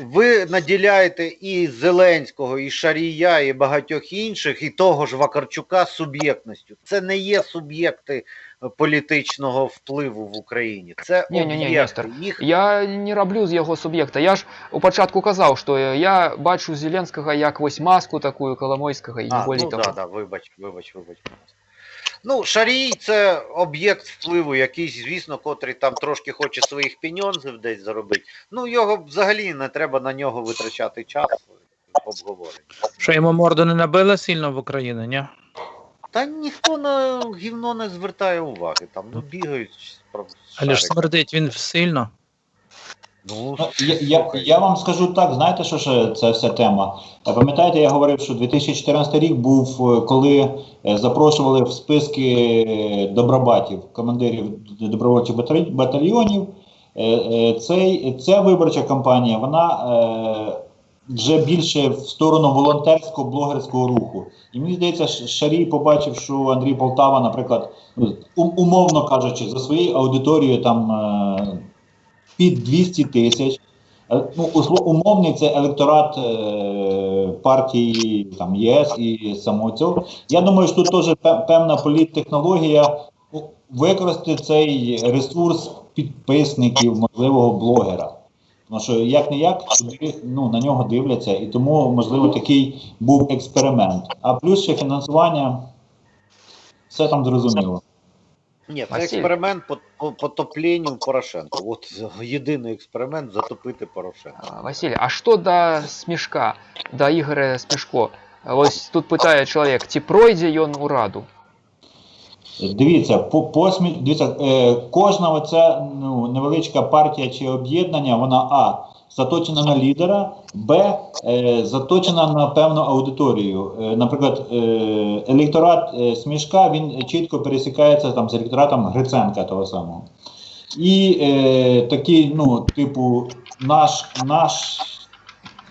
Ви наділяєте і Зеленського, і Шарія, і багатьох інших, і того ж Вакарчука суб'єктністю. Це не є суб'єкти політичного впливу в Україні. Це Ні-ні-ні, Їх Я не роблю з його суб'єкта. Я ж у початку казав, що я бачу Зеленського як ось маску таку Коломойського і не А, ну того. да, да, вибач, вибач, вибач. Ну, Шарій це об'єкт впливу, якийсь, звісно, котрий там трошки хоче своїх піньонзів десь заробити. Ну, його взагалі не треба на нього витрачати час обговорення. Що йому морду не набили сильно в Україні, ні? Та ніхто на гівно не звертає уваги, там ну, бігають. Але ж смердить він сильно. Ну, Ну, я, я, я вам скажу так, знаєте, що ж це вся тема? Пам'ятаєте, я говорив, що 2014 рік був, е, коли е, запрошували в списки е, добробатів, командирів добровольчих батальйонів. Цей, ця виборча кампанія, вона вже більше в сторону волонтерського блогерського руху. І мені здається, Шарій побачив, що Андрій Полтава, наприклад, ну, умовно кажучи, за своєю аудиторією там. Під 200 тисяч. Е, Ну, умовний це електорат е, партії там, ЄС і самого. Я думаю, що тут теж певна політтехнологія використати цей ресурс підписників можливого блогера. Тому що як не як ну, на нього дивляться, і тому, можливо, такий був експеримент. А плюс ще фінансування, все там зрозуміло. Ні, це Василь. експеримент по, по потопленню Порошенка. От єдиний експеримент затопити Порошенка. А, Василь, а що до смішка, до Ігоря Смішко? Ось тут питає чоловік, чи пройде він у Раду? Дивіться, по, по смі- дивіться, е, кожна оця ну, невеличка партія чи об'єднання, вона А. Заточена на лідера, Б. Е, заточена на певну аудиторію. Е, наприклад, е, електорат е, Смішка він чітко пересікається там з електоратом Гриценка того самого. І е, такий, ну, типу, наш, наш,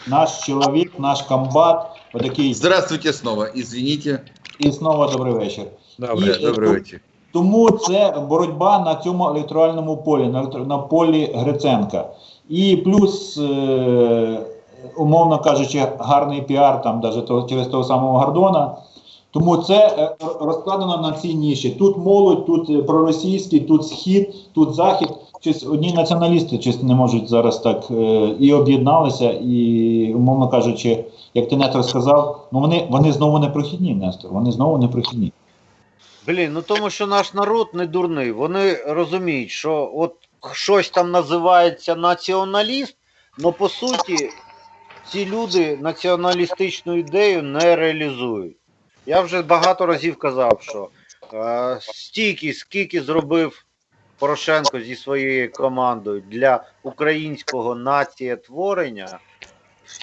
наш чоловік, наш комбат, отакий, Здравствуйте снова. Извините. і знову добрий вечір. Добре. І, добрый е, тому це боротьба на цьому електоральному полі, на, на полі Гриценка. І плюс, е, умовно кажучи, гарний піар там того, через того самого Гордона. Тому це е, розкладено на цій ніші. Тут молодь, тут е, проросійський, тут схід, тут захід. Щось одні націоналісти щось не можуть зараз так е, і об'єдналися, і, умовно кажучи, як ти Нестор сказав, ну вони, вони знову не прохідні, Нестор. Вони знову не прохідні. Блін, ну тому що наш народ не дурний. Вони розуміють, що от щось там називається націоналіст, але по суті ці люди націоналістичну ідею не реалізують. Я вже багато разів казав, що е, стільки, скільки зробив Порошенко зі своєю командою для українського націєтворення,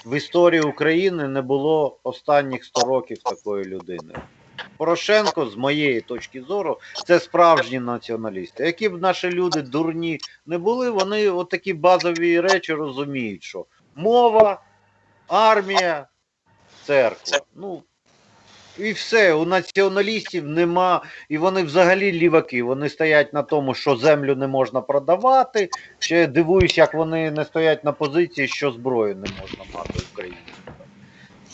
в історії України не було останніх 100 років такої людини. Порошенко, з моєї точки зору, це справжні націоналісти. Які б наші люди дурні не були, вони отакі базові речі розуміють, що мова, армія, церква. Ну, і все, у націоналістів нема, і вони взагалі ліваки. Вони стоять на тому, що землю не можна продавати. Ще дивуюсь, як вони не стоять на позиції, що зброю не можна мати в Україні.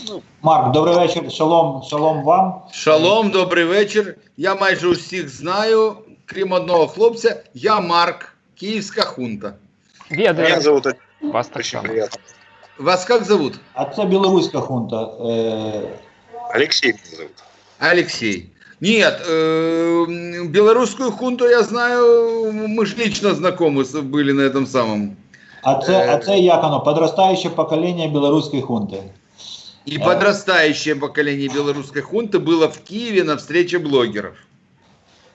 Ну, Марк, добрий вечір. Шалом, шалом вам. Шалом, добрий вечір. Я майже усіх знаю, крім одного хлопця. Я Марк, Київська хунта. Меня Ведаю, зовут вас так очень само. приятно. Вас как зовут? А це білоруська хунта. Е, Алексей меня зовут. Алексей. Нет, э, белорусскую хунту я знаю, мы же лично знакомы с- были на этом самом. а це, а це як воно? Подростаюче покоління білоруської хунти. И подрастающее поколение белорусской хунты было в Киеве на встрече блогеров.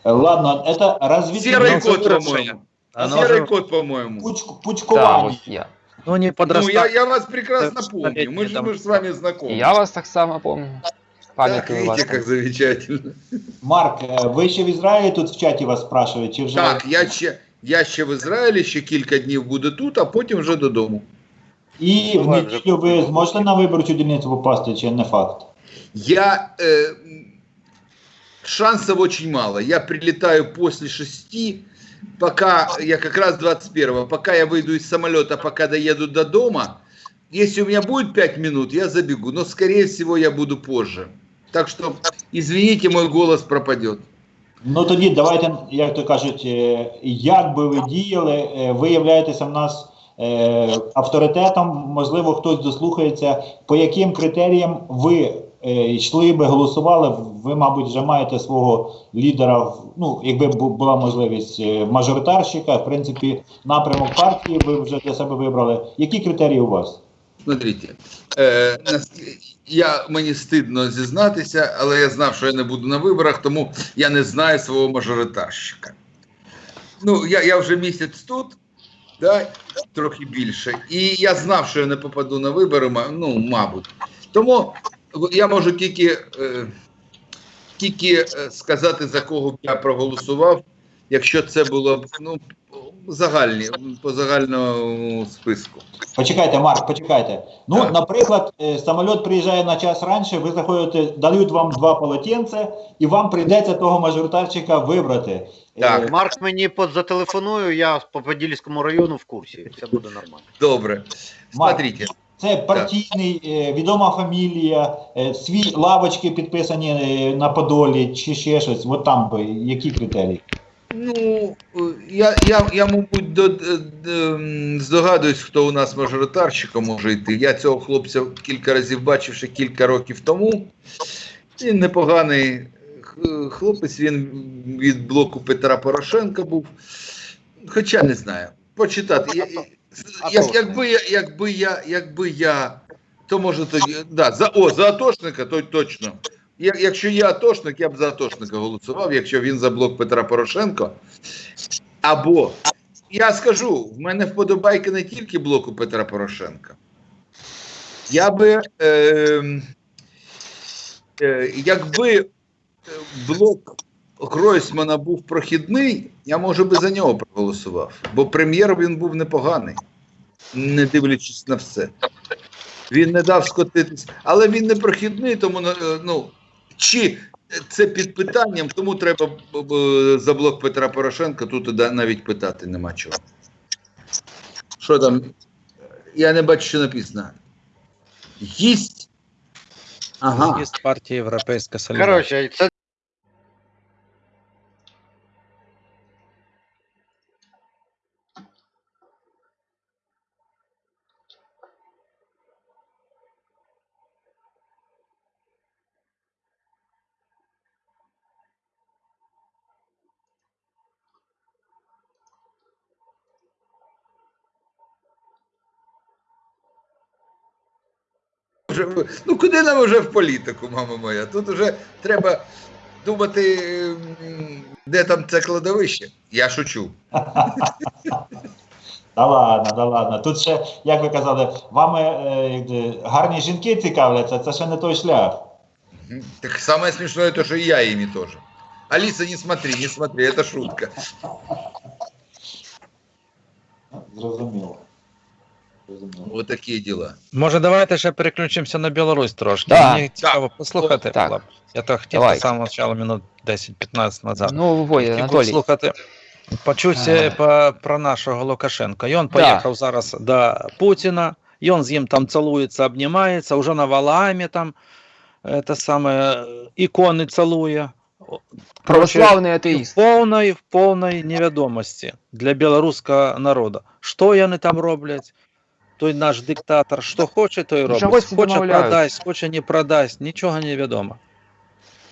Е, Ладно, це розвідка. Серый Ну, кот, совершенно. по-моему. Оно Серый же, кот, по-моему. Пуч, Да, пучкування. ось я. ну не Ну, я, подрастать. я вас прекрасно Это помню. Мы же, там- мы же с вами І знакомы. я вас так само пам'ятаю. Так, Пам'ятаю вас. видите, как там. замечательно. Марк, е, ви ще в Ізраїлі тут в чаті вас спрашують, чи вже. Так, я ще, я ще в Ізраїлі, ще кілька днів буду тут, а потім вже додому. І в Давай вже неділю ви зможете на виборчу дільницю попасти, чи не факт? Я... Э, шансов очень мало. Я прилетаю после шести, пока я как раз 21 пока я выйду из самолета, пока доеду до дома. Если у меня будет 5 минут, я забегу, но скорее всего я буду позже. Так что, извините, мой голос пропадет. Ну тоді давайте, як то кажуть, е, як би ви діяли, е, ви являєтеся в нас Е, авторитетом, можливо, хтось дослухається, по яким критеріям ви е, йшли би, голосували, ви, мабуть, вже маєте свого лідера, ну, якби була можливість е, мажоритарщика, в принципі, напрямок партії ви вже для себе вибрали. Які критерії у вас? Смотрите, е, я, мені стидно зізнатися, але я знав, що я не буду на виборах, тому я не знаю свого мажоритарщика. Ну, я, я вже місяць тут, да, трохи більше, і я знав, що я не попаду на вибори, ну, мабуть. Тому я можу тільки, е, тільки е, сказати, за кого б я проголосував, якщо це було б ну, загальні, по загальному списку. Почекайте, Марк, почекайте. Ну, Так. наприклад, е, самоліт приїжджає на час раніше, ви заходите, дають вам два полотенця, і вам прийдеться того мажоритарчика вибрати. Так. Е, Марк мені под- зателефонує, я по Подільському району в курсі. Все буде нормально. Добре. Смотрите, Це партійний, е, відома фамілія, е, свій лавочки підписані на Подолі чи ще щось. От там би які критерії? ну я, я, я мабуть, до, д- д- здогадуюсь, хто у нас мажоритарщиком може йти. Я цього хлопця кілька разів бачив ще кілька років тому. Він непоганий хлопець, він від блоку Петра Порошенка був. Хоча не знаю. Почитати. Я- Як, якби, я, якби я, якби я, то може тоді. Да, за, о, за Атошника, то точно. Я, якщо я Атошник, я б за Атошника голосував, якщо він за блок Петра Порошенка. Або я скажу, в мене вподобайки не тільки блоку Петра Порошенка. Я би, е, е, якби е, блок Гройсмана був прохідний, я може би за нього проголосував. Бо прем'єр він був непоганий, не дивлячись на все. Він не дав скотитись, але він не прохідний, тому е, ну, чи це під питанням, тому треба за блок Петра Порошенка тут навіть питати нема чого. Що там? Я не бачу, що написано. Їсть. Ага. З'їзд партії Європейська Солідарність. Вже Ну куди нам вже в політику, мама моя? Тут вже треба думати, де там це кладовище. Я шучу. Да ладно, да ладно. Тут ще, як ви казали, вами е, гарні жінки цікавляться, це ще не той шлях. Так самое смешное то, что и я ими тоже. Алиса, не смотри, не смотри, это шутка. Зрозуміло. Такие дела. Може, давайте ще переключимося на Білорусь трошки. Да. Мені цікаво послухати. Так. Влад. Я то хотів Давай. з самого початку минут 10-15 назад. Ну, Вой, Хотів Анатолій. послухати. Почувся по, про нашого Лукашенка. І він Да. поїхав зараз до Путіна, і він з ним там цілується, обнімається, вже на Валаамі там це саме ікони цілує. Православний в атеїст. повної, в повної невідомості для білоруського народу. Що вони там роблять? Той наш диктатор, що хоче, то і робить. Чогось Хоче домовляються. продасть, хоче не продасть, нічого не відомо.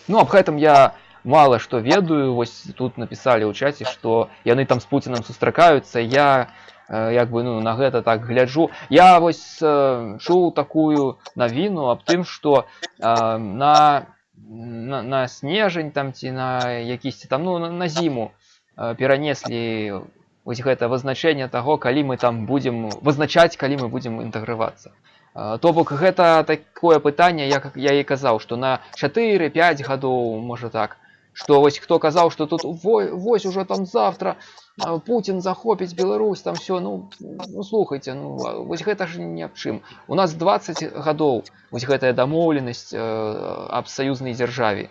Ну, об гэтым я мало што ведаю. Вось тут написали ў чаце, што яны там з Пуцінам сустракаюцца. Я э, як бы ну, на гэта так гляджу. Я вось э, чуў такую навіну аб тым, што э, на, на, на снежань там ці на якісьці там ну, на, на зіму э, перанеслі вось гэта вызначэнне таго, калі мы там будзем вызначаць, калі мы будзем інтэгравацца. Э, То бок гэта такое пытанне, як я і казаў, што на 4-5 гадоў можа так. Што вось хто казаў, што тут во- вось уже там завтра а, Путін захопіць Беларусь, там все ну, ну слухайте, ну а вось гэта ж ні аб чым. У нас 20 гадоў вось гэтая дамоўленасць э, аб саюзнай дзяржаве.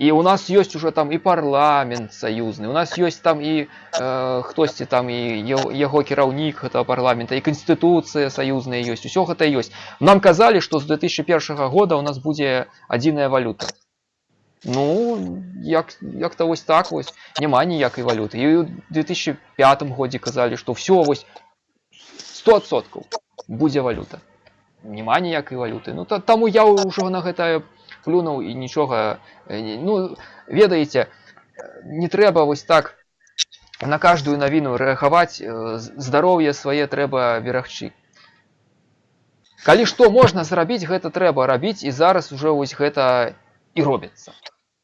І у нас ёсць уже там і парламент саюзны, у нас ёсць там і э, хтосьці там і яго- яго кіраўнік гэтага парламента, і канстытуцыя саюзная ёсць, усё гэта ёсць. Нам казалі, што з 2001 года у нас будзе адзіная валюта. Ну, як, як-то ось так ось. Нема ніякої валюти. І у 2005 годі казали, що все ось 100% будзе валюта. Нема ніякай валюты. Ну та, таму я ўжо на гэта плюнуў і нічога э, не- ну ведаеце э, не трэба вось так на каждую навіну рэагаваць э, з- здароўе свае трэба берагчы. Калі што можна зрабіць, гэта трэба рабіць і зараз уже вось гэта і робіцца.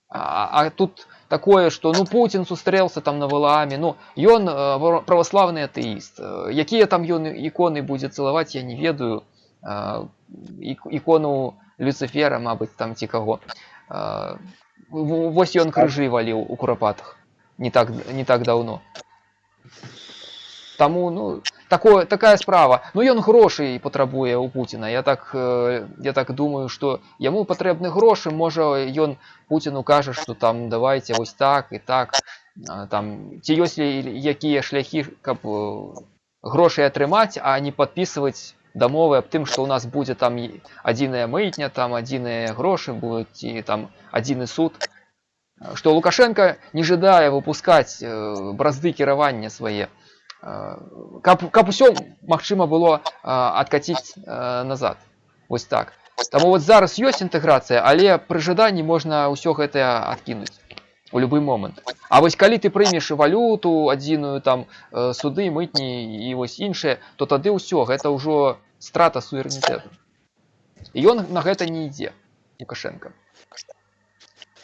А, а тут такое, што ну Путін сустрэлся там на валааме, ну ён э, вор- праваслаўны атэіст. Э, Якія там ён іконы будзе цалаваць, я не ведаю. Э, ік- ікону Люцифера, мабыць, там ці каго. Э, в- Вось ён крыжы валіў у курапатах не так, не так даўно. Таму ну такое такая справа ну ён грошай патрабуе у Пуціна я так э, я так думаю што яму патрэбны грошы можа ён Пуціну кажа што там давайте вось так і так а, там ці ёсць ли якія шляхі каб э, грошай атрымаць а не падпісваць дамовы аб тым што ў нас будзе там і адзіная мытня там адзіныя грошы будуць ці там адзіны суд што Лукашенко не жадае выпускаць э, бразды кіравання свае Э, каб, каб усё магчыма было э, адкаціць э, назад вось так Таму вот зараз ёсць інтэграцыя але пры жаданні можна ўсё гэтае адкінуць у любы момант А вось калі ты прымеш валюту адзіную там э, суды мытні і вось іншае то тады ўсё гэта ўжо страта суверэнітэту і ён на гэта не ідзе лукашенко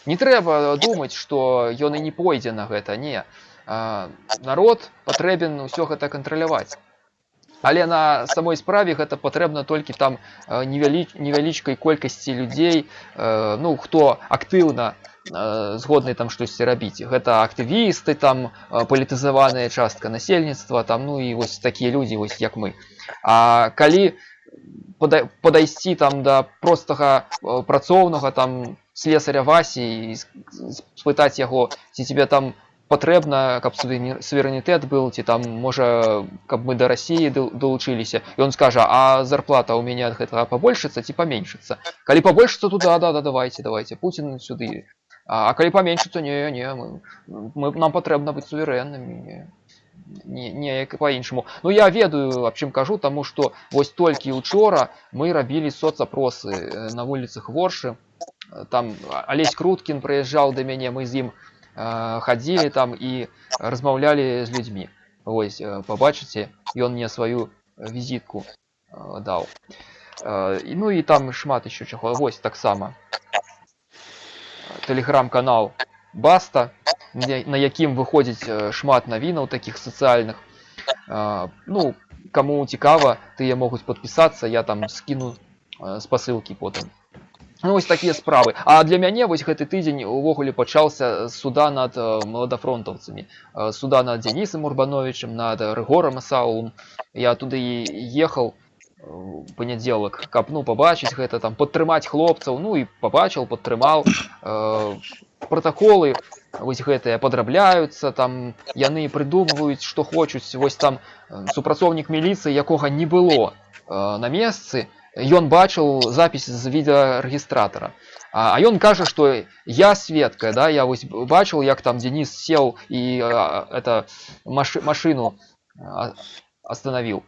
не трэба думаць што ён і не пойдзе на гэта не а, народ патрэбен ўсё гэта кантраляваць але на самой справе гэта патрэбна толькі там э, невялі, невялічкай колькасці людзей э, ну хто актыўна э, згодны там штосьці рабіць гэта актывісты там э, палітызаваная частка насельніцтва там ну і вось такія людзі вось як мы А калі пода- подайсці там да простага э, працоўнага там слесаря васі і с- с- спытаць яго ці тебе там патрэбна каб суверэні- суверэнітэт быў ці там можа каб мы да рассіі ду- далучыліся і он скажа а зарплата у мяне ад гэтага пабольшыцца ці паменшыцца калі пабольшыцца то да да да давайте давайте Пуін сюды а, а калі паменшыцца не не мы, мы нам патрэбна быць суверэннымі не не, неяк по-іншаму Ну я ведаю аб чым кажу таму што вось толькі учора мы рабілі соцапросы э, на вуліцах воршы Э, там алесь круткін прыязджаў да мяне мы з ім э, хадзілі там і размаўлялі з людзьмі Вось э, пабачыце ён мне сваю візітку э, даў Э, і- ну і там шмат еще чаго вось таксама тэлеграм-канал баста на на якім выходзіць э, шмат навінаў такіх сацыяльных А, ну кому цікава тыя могуць подпісацца я там скіну э, спасылкі потым ну, вось такія справы А для мяне вось гэты тыдзень увогуле пачаўся з суда над э, маладафронтаўцамі Э, суда над Дзянісам урбановичем над рыгорам асаулом я туды і ехаў у панядзелак каб ну пабачыць гэта там падтрымаць хлопцаў ну і пабачыў падтрымаў э, пратаколы вось гэтыя падрабляюцца там яны прыдумваюць што хочуць вось там э, супрацоўнік міліцыі якога не было э, на месцы ён бачыў запіс з відэарэгістратара а а ён кажа што я сведка да я вось бачыў як там Денис сеў і э, это машы, машыну а, остановіў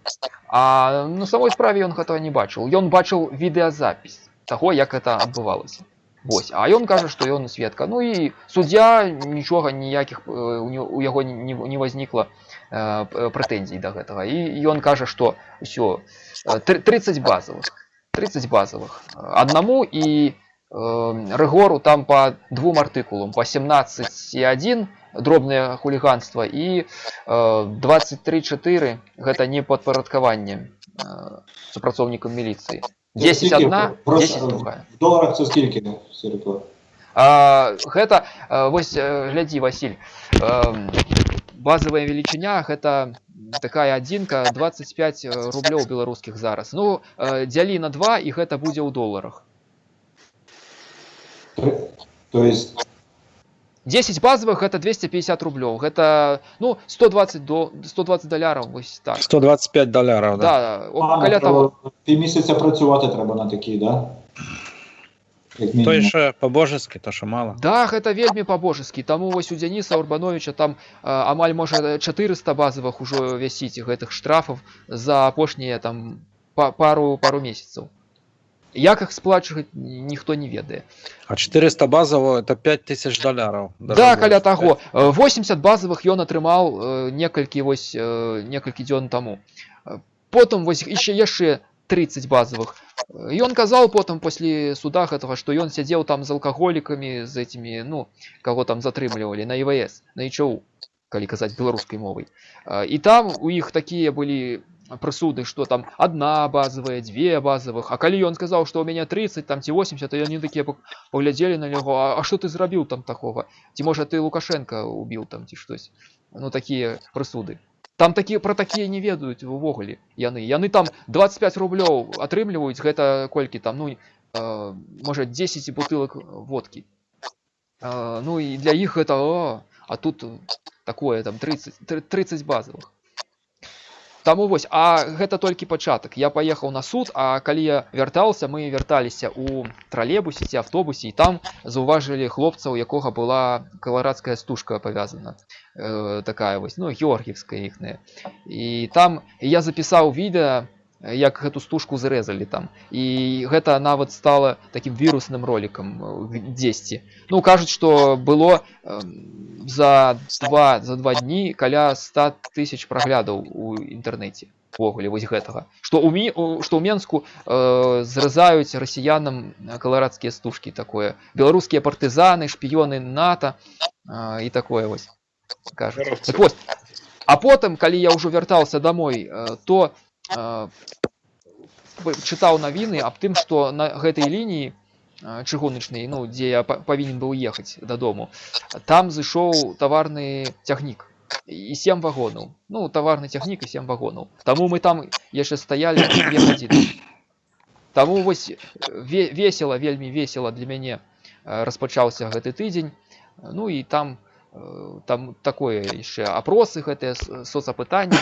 а на самой справе ён гэтага не бачыў ён бачыў відэазапіс таго як это адбывалася Вось а ён кажа што ён сведка ну і суддзя нічога ніякіх э, у не- у яго не, не возникла э, п- прэтэнзій да гэтага і ён кажа што ўсё э, тры- 30 базовых 30 базовых аднаму і э, рыгору там по двум артыкулам по 17,1 дробнае хуліганства і э, 23,4 гэта не падпарадкаванне э, супрацоўнікам міліцыі 10 одна 10 другая В доларах це скільки, Сірко? А, гэта а, вось э, глядзі Васіль эм, базовая велічыня гэта такая адзінка 25 рублёў беларускіх зараз ну э, дзялі на 2 і гэта будзе ў доларах То есть 10 базовых гэта 250 рублёў гэта ну 120 до 120 даляраў вось так 125 долярів, да. да, о, а, каля треба того півмісяця працювати треба на такій, да? Як Той, мінімум. що по-божески, то що мало. Да, гэта вельмі па-божаскі. Таму вось у Дзяніса Урбановича там а, амаль можа 400 базавых ужо вясіць гэтых штрафаў за апошнія там па, пару пару месяцаў. Як іх сплачваць ніхто не ведае. А 400 базово это 5000 долларов. Да, каля таго. Э, 80 базавых ён атрымаў э, некалькі вось э, некалькі дзён таму. Э, Потым вось яшчэ яшчэ 30 базавых. Э, Ён казаў потым пасля суда гэтага, што ён сядзеў там з алкаголікамі з этімі, ну, каго там затрымлівалі на ІВС, на ІЧУ, калі казаць беларускай мовай. Э, І там у іх такія былі прысуды, што там адна базавая, дзве базавых. А калі ён сказаў, што ў мяне 30 там ці 80, то яны такія пак- паглядзелі на яго, а, а што ты зрабіў там такога? Ці можа ты Лукашенко убіў там ці штось. Ну такія прысуды. Там такія пра такія не ведаюць увогуле яны. Яны там 25 рублёў атрымліваюць гэта колькі там ну э, можа 10 бутылак водкі. Э, ну і для іх гэта о, а тут такое там 30 тры- 30 базовых. Таму вось, а гэта толькі пачатак. Я паехаў на суд, а калі я вяртаўся, мы вярталіся ў тралебусе ці автобусе і там заўважылі хлопца, у якога была каларадская стужка павязана. Э, такая вось, ну, георгіевская іхная. І там я запісаў відэа, як гэту стужку зрэзалі там. І гэта нават стала такім вірусным ролікам э, дзесьці. Ну кажуць, што было э, за два за два дні каля 100 тысяч праглядаў у інтэрнэце увогуле вось гэтага што у мі у- што ў менску э, зрэзаюць расіянам каларадскія стужкі такое беларускія партызаны шпіёны нато э, і такое вось кажуць Здоровцы. так вось а потым калі я ўжо вяртаўся домой э, то э, вы- чытаў навіны аб тым што на гэтай лініі э, чыгуначнай ну дзе я па- павінен быў ехаць дадому там зышоў таварны цягнік і сем вагонаў ну таварны цягнік і сем вагонаў таму мы там яшчэ стаялі две гадзіны таму вось ве весела вельмі весела для мяне э, распачаўся гэты тыдзень ну і там э, там такое яшчэ апросы гэтыя с- соцапытанні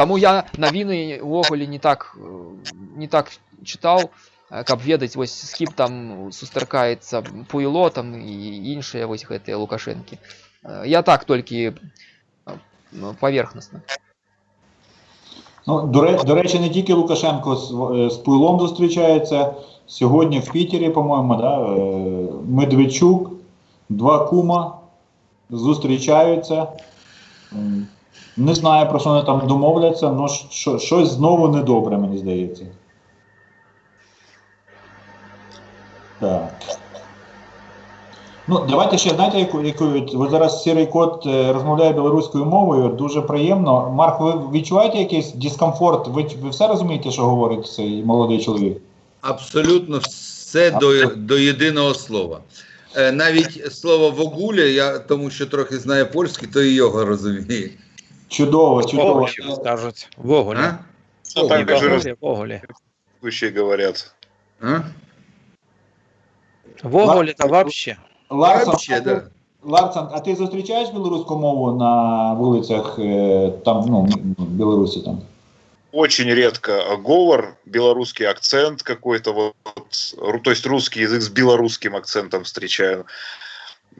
Таму я навіны увогуле не так э, не так чытаў, э, каб ведаць вось з кім там сустракаецца пуйло там і іншыя вось гэтыя лукашэнкі. Э, Я так толькі э, ну, паверхнасна. Ну, до, ре- до речі, не тільки Лукашенко з, е, з Пуйлом зустрічається. Сьогодні в Пітері, по-моєму, да, е, Медведчук, два кума зустрічаються. Не знаю, про що вони там домовляться, але що, щось знову недобре, мені здається. Так. Ну, давайте ще знаєте, яку, яку от зараз сірий кот е, розмовляє білоруською мовою, дуже приємно. Марк, ви відчуваєте якийсь дискомфорт? Ви, ви все розумієте, що говорить цей молодий чоловік? Абсолютно все до, до єдиного слова. Е, Навіть слово вогуля, я тому що трохи знаю польський, то і його розумію. Чудово, чудово. Воголі скажуть. Воголі. А? Ну, так даже Воголі, Воголі. русские говорят. А? Воголі та вообще. Ларсон, Вообще, а ти- да. Ларсон, а ти зустрічаєш білоруську мову на вулицях е, там, ну, в Білорусі там? Очень редко а говор, белорусский акцент какой-то, вот, ру- то есть русский язык с белорусским акцентом встречаю.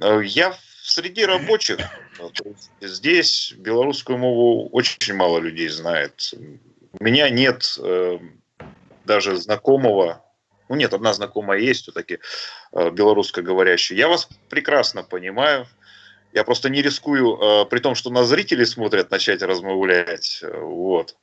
Э, Я среди рабочих, э, то есть здесь белорусскую мову очень мало людей знает. У меня нет э, даже знакомого, ну нет, одна знакомая есть все-таки э, белорусскоговорящая. Я вас прекрасно понимаю. Я просто не рискую, э, при том, что нас зрители смотрят, начать размовлять. э, Вот.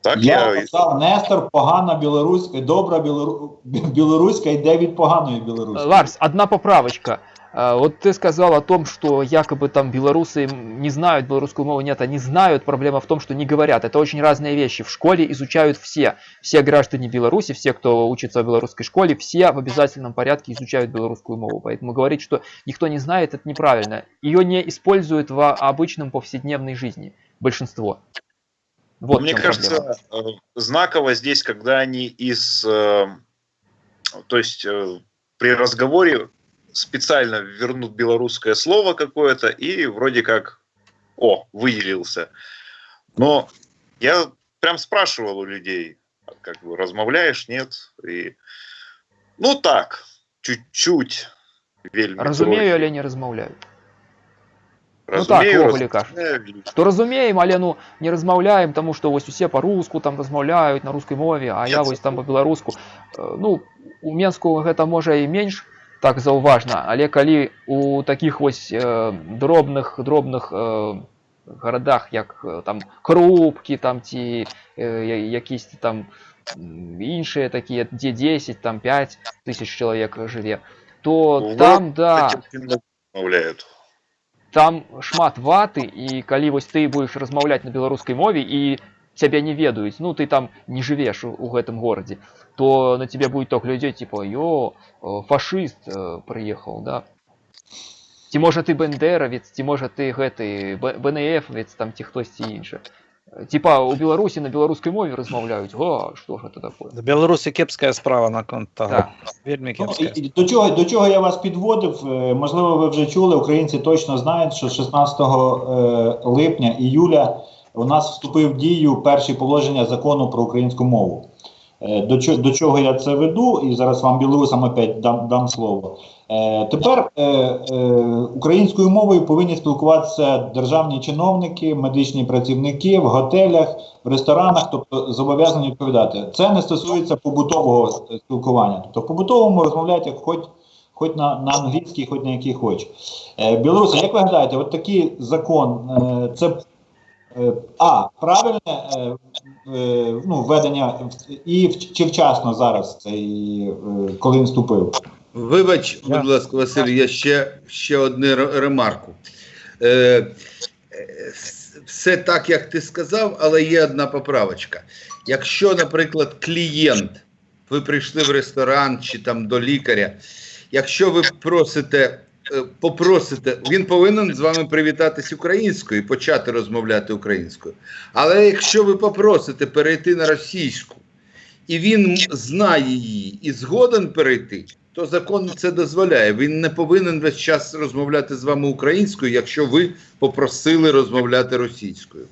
Так Я я, сказав, Нестор, погана білоруська, добра білору... білоруська йде від поганої білоруської. Ларс, одна поправочка. Э, Вот ты сказал о том, что якобы там белорусы не знают белорусскую мову. Нет, они знают. Проблема в том, что не говорят. Это очень разные вещи. В школе изучают все. Все граждане Беларуси, все, кто учится в белорусской школе, все в обязательном порядке изучают белорусскую мову. Поэтому говорить, что никто не знает, это неправильно. Ее не используют в обычном повседневной жизни. Большинство. Вот мне кажется, проблема. э, знаково здесь, когда они из, э, то есть э, при разговоре специально вернут белорусское слово какое-то и вроде как, о, выделился. Но я прям спрашивал у людей, как бы размовляешь, нет, и Ну так, чуть-чуть. Вельми Разумею, трохи. але не размаўляю. Ну Разумею, так, ввогуле кажуть. разумею, вельми. То разумеем, але ну не размаўляем, таму што вось усе па-руску там размаўляюць на рускай мове, а я Нет. вось там па-беларуску. Э, Ну у Менску гэта можа і менш так заўважна, але калі у такіх вось э, дробных дробных э, гарадах як э, там крупкі там ці э, я- якісь там м, іншыя такія дзе 10 там 5 тысяч чалавек жыве то Ну, там да Этим немного Мовляют. там шмат ваты і калі вось ты будешь размаўляць на беларускай мове і цябе не ведаюць ну ты там не жывеш у, у гэтым горадзе то на тебе будет ток людзей типа ё э, фашыст э, прыехаў да ці можа ты бендеравец ці можа ты гэты бнфвец там ці хтосьці іншы Э, типа у беларусі на беларускай мове размаўляюць о что ж это такое В Білорусі кепська справа на конт того. Так. Вельми Ну, кепська. і- і до, чого, до чого я вас підводив? Е, Можливо, ви вже чули, українці точно знають, що 16 е, липня іюля у нас вступив в дію перші положення закону про українську мову. Е, До, чо- до чого я це веду, і зараз вам білорусам опять дам, дам слово. Е, Тепер е, е, українською мовою повинні спілкуватися державні чиновники, медичні працівники в готелях, в ресторанах, тобто зобов'язані відповідати. Це не стосується побутового е, спілкування. Тобто побутовому розмовляють як хоч, хоч на, на англійській, хоч на якій хоч. Е, Білоруси, як ви гадаєте, от такий закон е, це а правильне е, е, ну, введення і чи вчасно зараз цей, е, коли він вступив? Вибач, Я- будь ласка, Василь, я ще, ще одну ремарку. Е, е, все так, як ти сказав, але є одна поправочка. Якщо, наприклад, клієнт, ви прийшли в ресторан чи там до лікаря, якщо ви просите, е, попросите, він повинен з вами привітатись українською і почати розмовляти українською. Але якщо ви попросите перейти на російську, і він знає її і згоден перейти, то закон це дозволяє. Він не повинен весь час розмовляти з вами українською, якщо ви попросили розмовляти російською.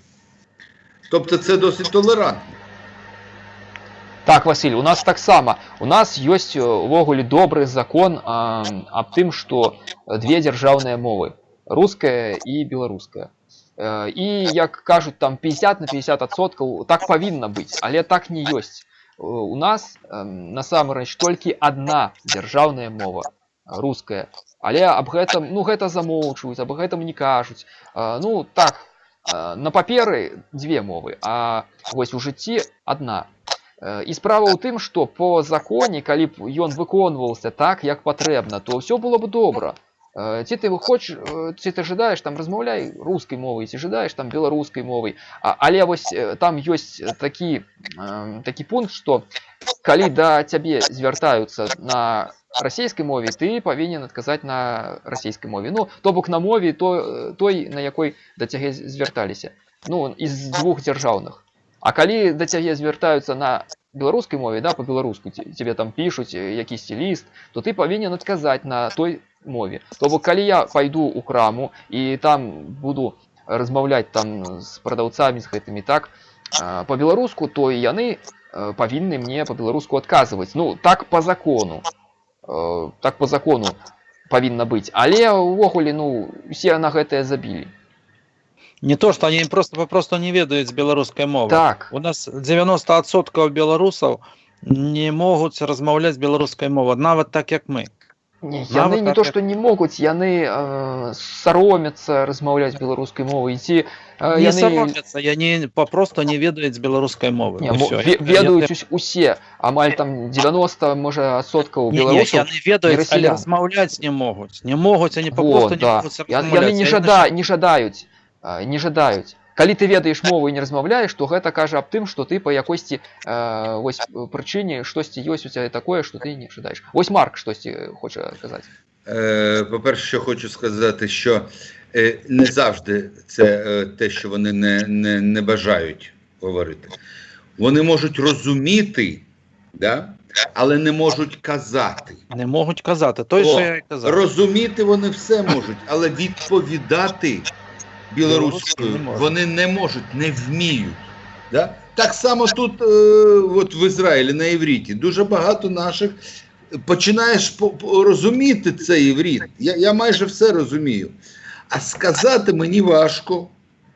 Тобто це досить толерантно. Так, Василь, у нас таксама. У нас ёсць э, увогуле добры закон а, аб тым, што две дзяржаўныя мовы руская і беларуская. Э, І як кажуць там 50 на 50 адсоткаў так павінна быць, але так не ёсць. Э, У нас эм, насамрэч толькі адна дзяржаўная мова руская. Але аб гэтым ну гэта замоўчваюць, аб гэтым не кажуць. Э, Ну так э, на паперы дзве мовы, а вось у жыцці адна. Э, І справа ў тым, што по законе, калі б ён выконваўся так, як патрэбна, то ўсё было б добра. Э, Ці ты хочаш, э, ці ты жадаеш там размаўляй рускай мовай, ці жадаеш там беларускай мовай. А, але вось э, там ёсць такі, э, такі пункт, што калі да цябе звяртаюцца на расійскай мове, ты павінен адказаць на расійскай мове. Ну, то бок на мове то, той, на якой да цябе звярталіся. Ну, з двух дзяржаўных. А калі да цябе звяртаюцца на беларускай мове да по-беларуску ці- цябе там пішуць э, якісьці ліст то ты павінен адказаць на той мове то бок калі я пайду ў краму і там буду размаўляць там з прадаўцамі з гэтымі так а, по-беларуску то і яны э, павінны мне по-беларуску адказваць ну так по закону Э, так по закону павінна быць але ўвогуле ну усе на гэтае забілі Не то, что они просто попросту не ведают белорусской мовы. так У нас 90% белорусов не могут размаўляць беларускай мовай, нават так як мы. Не, Нават яны не так то як- што не могуць яны э, саромяцца размаўляць беларускай мовай ці э, не яны саромятся, яны попросту не ведаюць беларускай мовы. не, І мо- всё. ве- Я- ведаюць я- ус- усе амаль там 90 можа адсоткаў Не, не, беларусаў яны ведаюць, але расіян. размаўляць не могуць. Не могуць, они Во, попросту не да. могуць Я- размаўляць. яны не жада не жадаюць а, не жадаюць калі ты ведаеш мову і не размаўляеш то гэта кажа аб тым што ты па якосьці э, вось э, прычыне штосьці ёсць у цябе такое што ты не жадаеш вось марк штосьці хоча казаць Е, по-перше, що хочу сказати, що е, не завжди це е, те, що вони не, не, не бажають говорити. Вони можуть розуміти, да? але не можуть казати. Не можуть казати. Той, О, що я і казав. Розуміти вони все можуть, але відповідати білоруською вони не можуть, не вміють. Да? Так само тут, е, от в Ізраїлі на івріті, дуже багато наших починаєш по- по- розуміти цей іврит. Я, я майже все розумію. А сказати мені важко.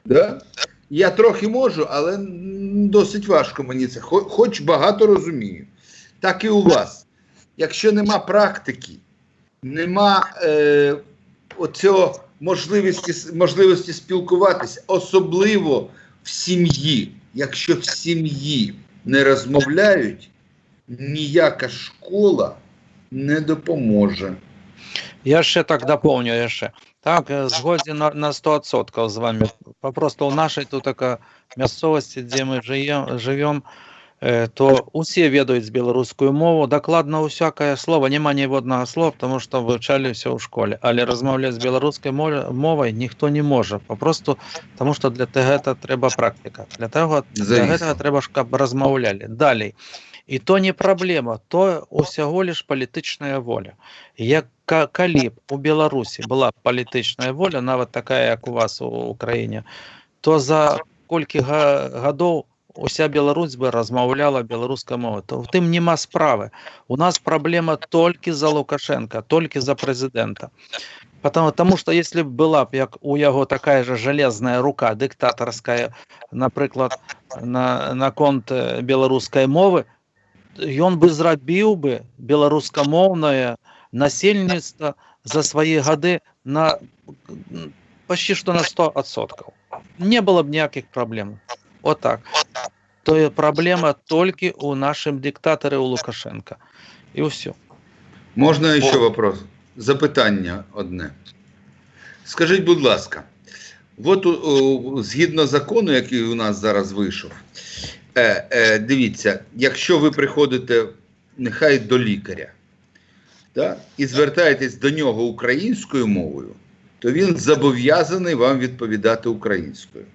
Да? Я трохи можу, але досить важко мені це. Хоч багато розумію. Так і у вас. Якщо нема практики, нема е, оцього можливості, можливості спілкуватися, особливо в сім'ї. Якщо в сім'ї не розмовляють, ніяка школа не допоможе. Я ще так доповню ще. Так, е, згоден на, на 100% з вами. Просто у нашій тут така місцевості, де ми живемо, живем, то усі ведають з білоруською мовою, докладно усяке слово, нема ні одного слова, тому що вивчали все у школі. Але розмовляти з білоруською мовою, ніхто не може. Просто тому що для того треба практика. Для того для цього треба, щоб розмовляли. Далі. І то не проблема, то усього лиш політична воля. Як ка- калі б у Білорусі була політична воля, навіть така, як у вас у Україні, то за кілька га- годів уся Білорусь би розмовляла білоруською мовою. То в тим нема справи. У нас проблема тільки за Лукашенка, тільки за президента. Потому, тому що якщо б була б як у його така ж железна рука, диктаторська, наприклад, на, на конт е, білоруської мови, ён бы зрабіў бы беларускамоўнае насельніцтва за свае гады на м, почти что на 100%. Не было б ніяких проблем. Вот так. То є проблема тільки у нашим диктаторі у Лукашенка. І все. Можна ще вопрос? Запитання одне. Скажіть, будь ласка, от у- згідно закону, який у нас зараз вийшов, е, е, дивіться, якщо ви приходите нехай до лікаря да, і звертаєтесь до нього українською мовою, то він зобов'язаний вам відповідати українською.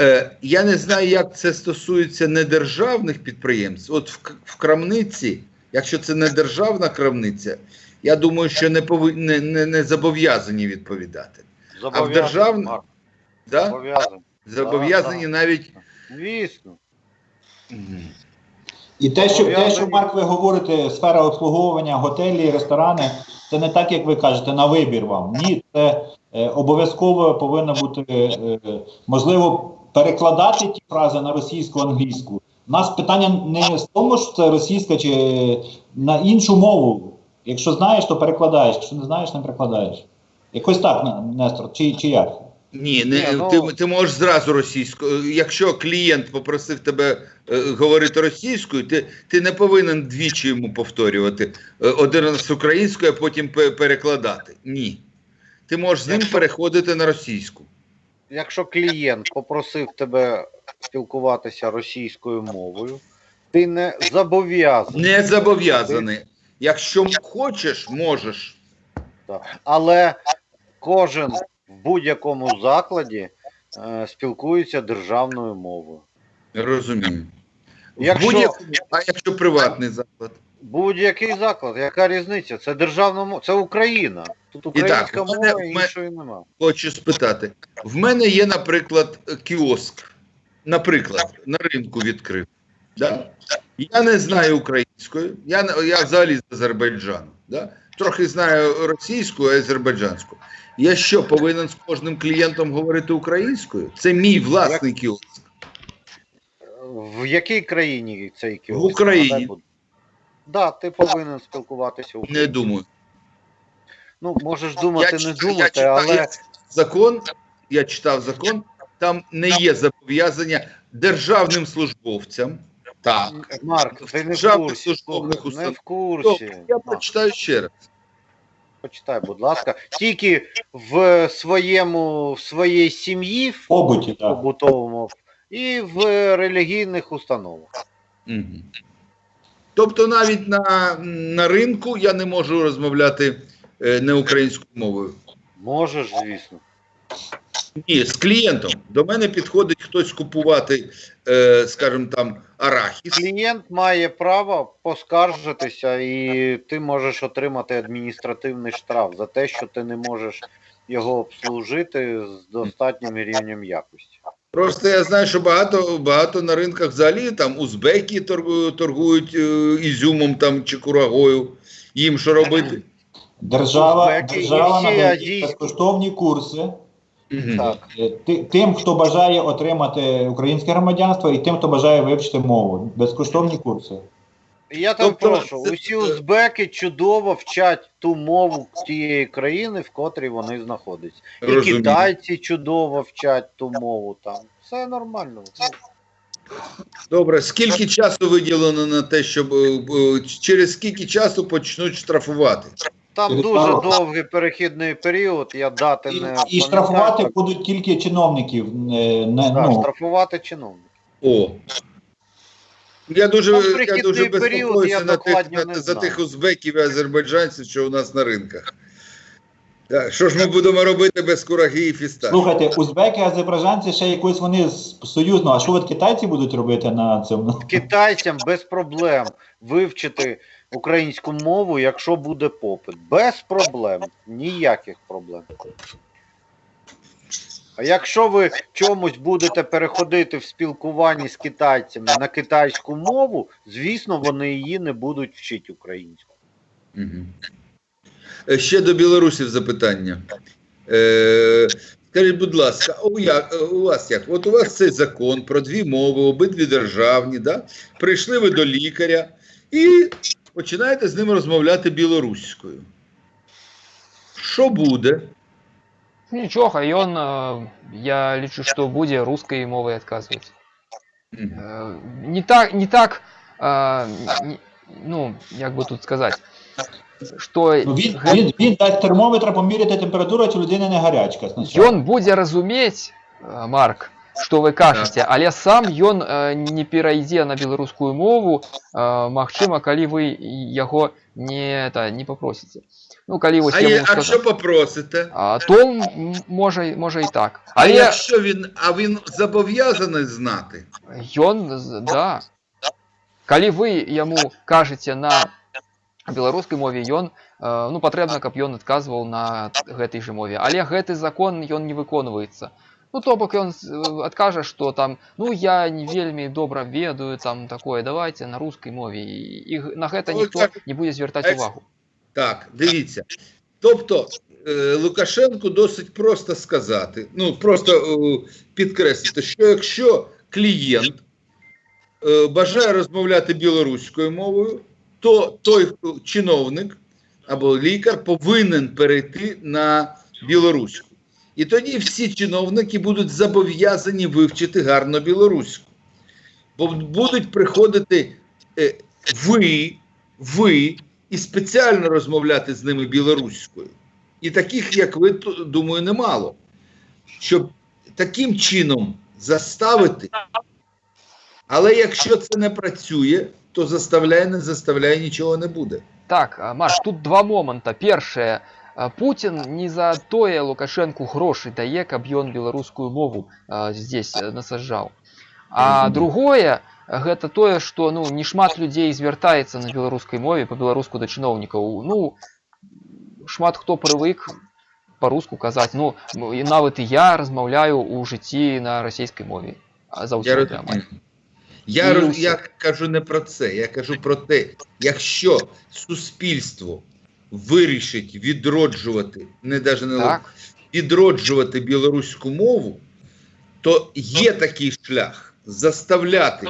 Е, я не знаю, як це стосується недержавних підприємств. От в, в крамниці, якщо це не державна крамниця, я думаю, що не, пови... не, не, не зобов'язані відповідати. Зобов'язаний, державному- Марк, Да? Зобов'язаний. Зобов'язані да. навіть. Звісно. І те, що, те, що Марк, ви говорите, сфера обслуговування, готелі, ресторани, це не так, як ви кажете, на вибір вам. Ні, це е, обов'язково повинно бути е, можливо перекладати ті фрази на російську, англійську. У нас питання не в тому, що це російська чи на іншу мову. Якщо знаєш, то перекладаєш. Якщо не знаєш, не перекладаєш. Якось так, Нестор, чи, чи як? Ні, не, ну- ти, ти можеш зразу російською. Якщо клієнт попросив тебе е, говорити російською, ти, ти не повинен двічі йому повторювати. Е, один раз українською, а потім перекладати. Ні. Ти можеш з ним переходити на російську. Якщо клієнт попросив тебе спілкуватися російською мовою, ти не зобов'язаний. Не зобов'язаний. Якщо хочеш, можеш. Так. Але кожен в будь-якому закладі е, спілкується державною мовою. Розумію. Якщо- а якщо приватний заклад? Будь-який заклад, яка різниця? Це державна мова, це Україна. Тут українська в мене- мова і мене- іншої нема. Хочу спитати. В мене є, наприклад, кіоск. Наприклад, на ринку відкрив. Да? Я не знаю української, я, я взагалі з Азербайджану. Да? Трохи знаю російську і азербайджанську. Я що, повинен з кожним клієнтом говорити українською? Це мій власний кіоск. В якій країні цей кіоск? В Україні. Будь- Да, ти повинен спілкуватися Не думаю. Ну, можеш думати, не читав- думати, читав- але я закон, я читав закон, там не є зобов'язання державним службовцям. Так. Марк, ти не в Державних курсі. службових слухай, Не в курсі. Я Марк, прочитаю ще раз. почитай, будь ласка. Тільки в своєму в своїй сім'ї, в Побуті, побутовому і в релігійних установах. Мгм. Тобто навіть на, на ринку я не можу розмовляти не українською мовою. Можеш, звісно. Ні, з клієнтом. До мене підходить хтось купувати, е, скажімо там, арахіс. Клієнт має право поскаржитися, і ти можеш отримати адміністративний штраф за те, що ти не можеш його обслужити з достатнім рівнем якості. Просто я знаю, що багато, багато на ринках взагалі там узбеки торгують, торгують е, ізюмом там чи курагою. Їм що робити? Держава, і держава всі надає азійські. безкоштовні курси Мгм. Так. е, ти- тим, хто бажає отримати українське громадянство, і тим, хто бажає вивчити мову. Безкоштовні курси. Я там Тобто, прошу, це- усі узбеки чудово вчать ту мову тієї країни, в котрій вони знаходяться. І Розумію. китайці чудово вчать ту мову там. Все нормально. Добре, скільки часу виділено на те, щоб е, е, через скільки часу почнуть штрафувати? Там Через дуже пару- довгий перехідний період, я дати І, не і пам'ятаю, штрафувати так. будуть тільки чиновників. е, Не, Да, ну, штрафувати чиновник. О. Я дуже, Там я перехідний дуже період, безпокоюся я на тих, докладно на, за тих узбеків і азербайджанців, що у нас на ринках. Так, що ж ми будемо робити без кураги і фіста? Слухайте, узбеки, азербайджанці ще якось вони з- союзно. А що от китайці будуть робити на цьому? Китайцям без проблем вивчити українську мову, якщо буде попит. Без проблем. Ніяких проблем. А якщо ви чомусь будете переходити в спілкуванні з китайцями на китайську мову, звісно, вони її не будуть вчити українську. Е, Ще до білорусів запитання. Е, скажіть, будь ласка, у, як, е, у вас як? От у вас цей закон про дві мови, обидві державні, да? прийшли ви до лікаря і починаєте з ним розмовляти білоруською. Що буде? Нічого, і он, е, я лічу, що буде русською мовою відказувати. Е, Не так, не так, е, ну, як би тут сказати, що Ну, він, він, він дасть термометра поміряти температуру, чи людина не гарячка. спочатку. Будзе разумець э, Марк што вы кажаце але сам ён э, не перайдзе на беларускую мову э, Магчыма калі вы яго не это не попросіце Ну калі вось А, я є, буду а сказаць, що попросите? а, то м- можа можа і так А але якщо він, а він зобов'язаний знати? ён з- да калі вы яму кажаце на беларускай мове ён э, ну патрэбна каб ён адказваў на гэтай же мове але гэты закон ён не выконваецца ну то бок ён э, адкажа что там ну я не вельмі добра ведаю там такое давайте на рускай мове і, і г- на гэта Ой, ніхто так. не будзе звяртаць Екс- увагу Так, дивіться. Тобто е, Лукашенку досить просто сказати, ну просто е, підкреслити, що якщо клієнт е, бажає розмовляти білоруською мовою, то той хто- чиновник або лікар повинен перейти на білоруську. І тоді всі чиновники будуть зобов'язані вивчити гарно білоруську. Бо будуть приходити е, ви, ви і спеціально розмовляти з ними білоруською. І таких, як ви, думаю, немало. Щоб таким чином заставити. Але якщо це не працює, то заставляє, не заставляє, нічого не буде. Так, Маш, тут два моманта. Першае, а, Путін не за тое Лукашэнку грошы дае, каб ён беларускую мову а, здесь э, насаджаў. А Мгм. другое, гэта тое, што ну не шмат людзей звяртаецца на беларускай мове па-беларуску да чыноўнікаў. Ну шмат хто прывык па-руску казаць. Ну м- і нават і я размаўляю ў жыцці на расійскай мове. А Я, заўсёды амаль. розумію. я, І роз- все. я кажу не про це. Я кажу про те, якщо суспільство вирішить відроджувати, не навіть не Так. відроджувати білоруську мову, то є такий шлях заставляти.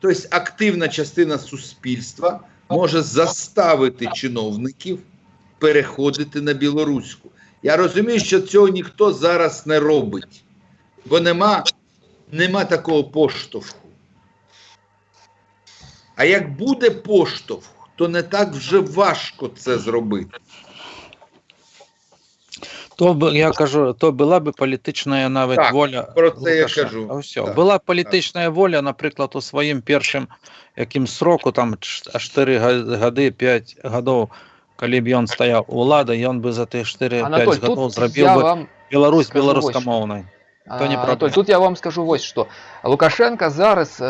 Тобто активна частина суспільства може заставити чиновників переходити на білоруську. Я розумію, що цього ніхто зараз не робить, бо нема, нема такого поштовху. А як буде поштовх, то не так вже важко це зробити. То я кажу, то була б політична навіть Так, воля. про це я кажу. А все. Так, була політична воля, наприклад, у своїм першим яким сроку, там 4 га- годи, 5 годів, коли б він стояв у влади, він би за ті 4-5 Анатоль, годів зробив би вам Білорусь білоруськомовною. А, То не Анатоль, проблема. тут я вам скажу вось што Лукашенко зараз э,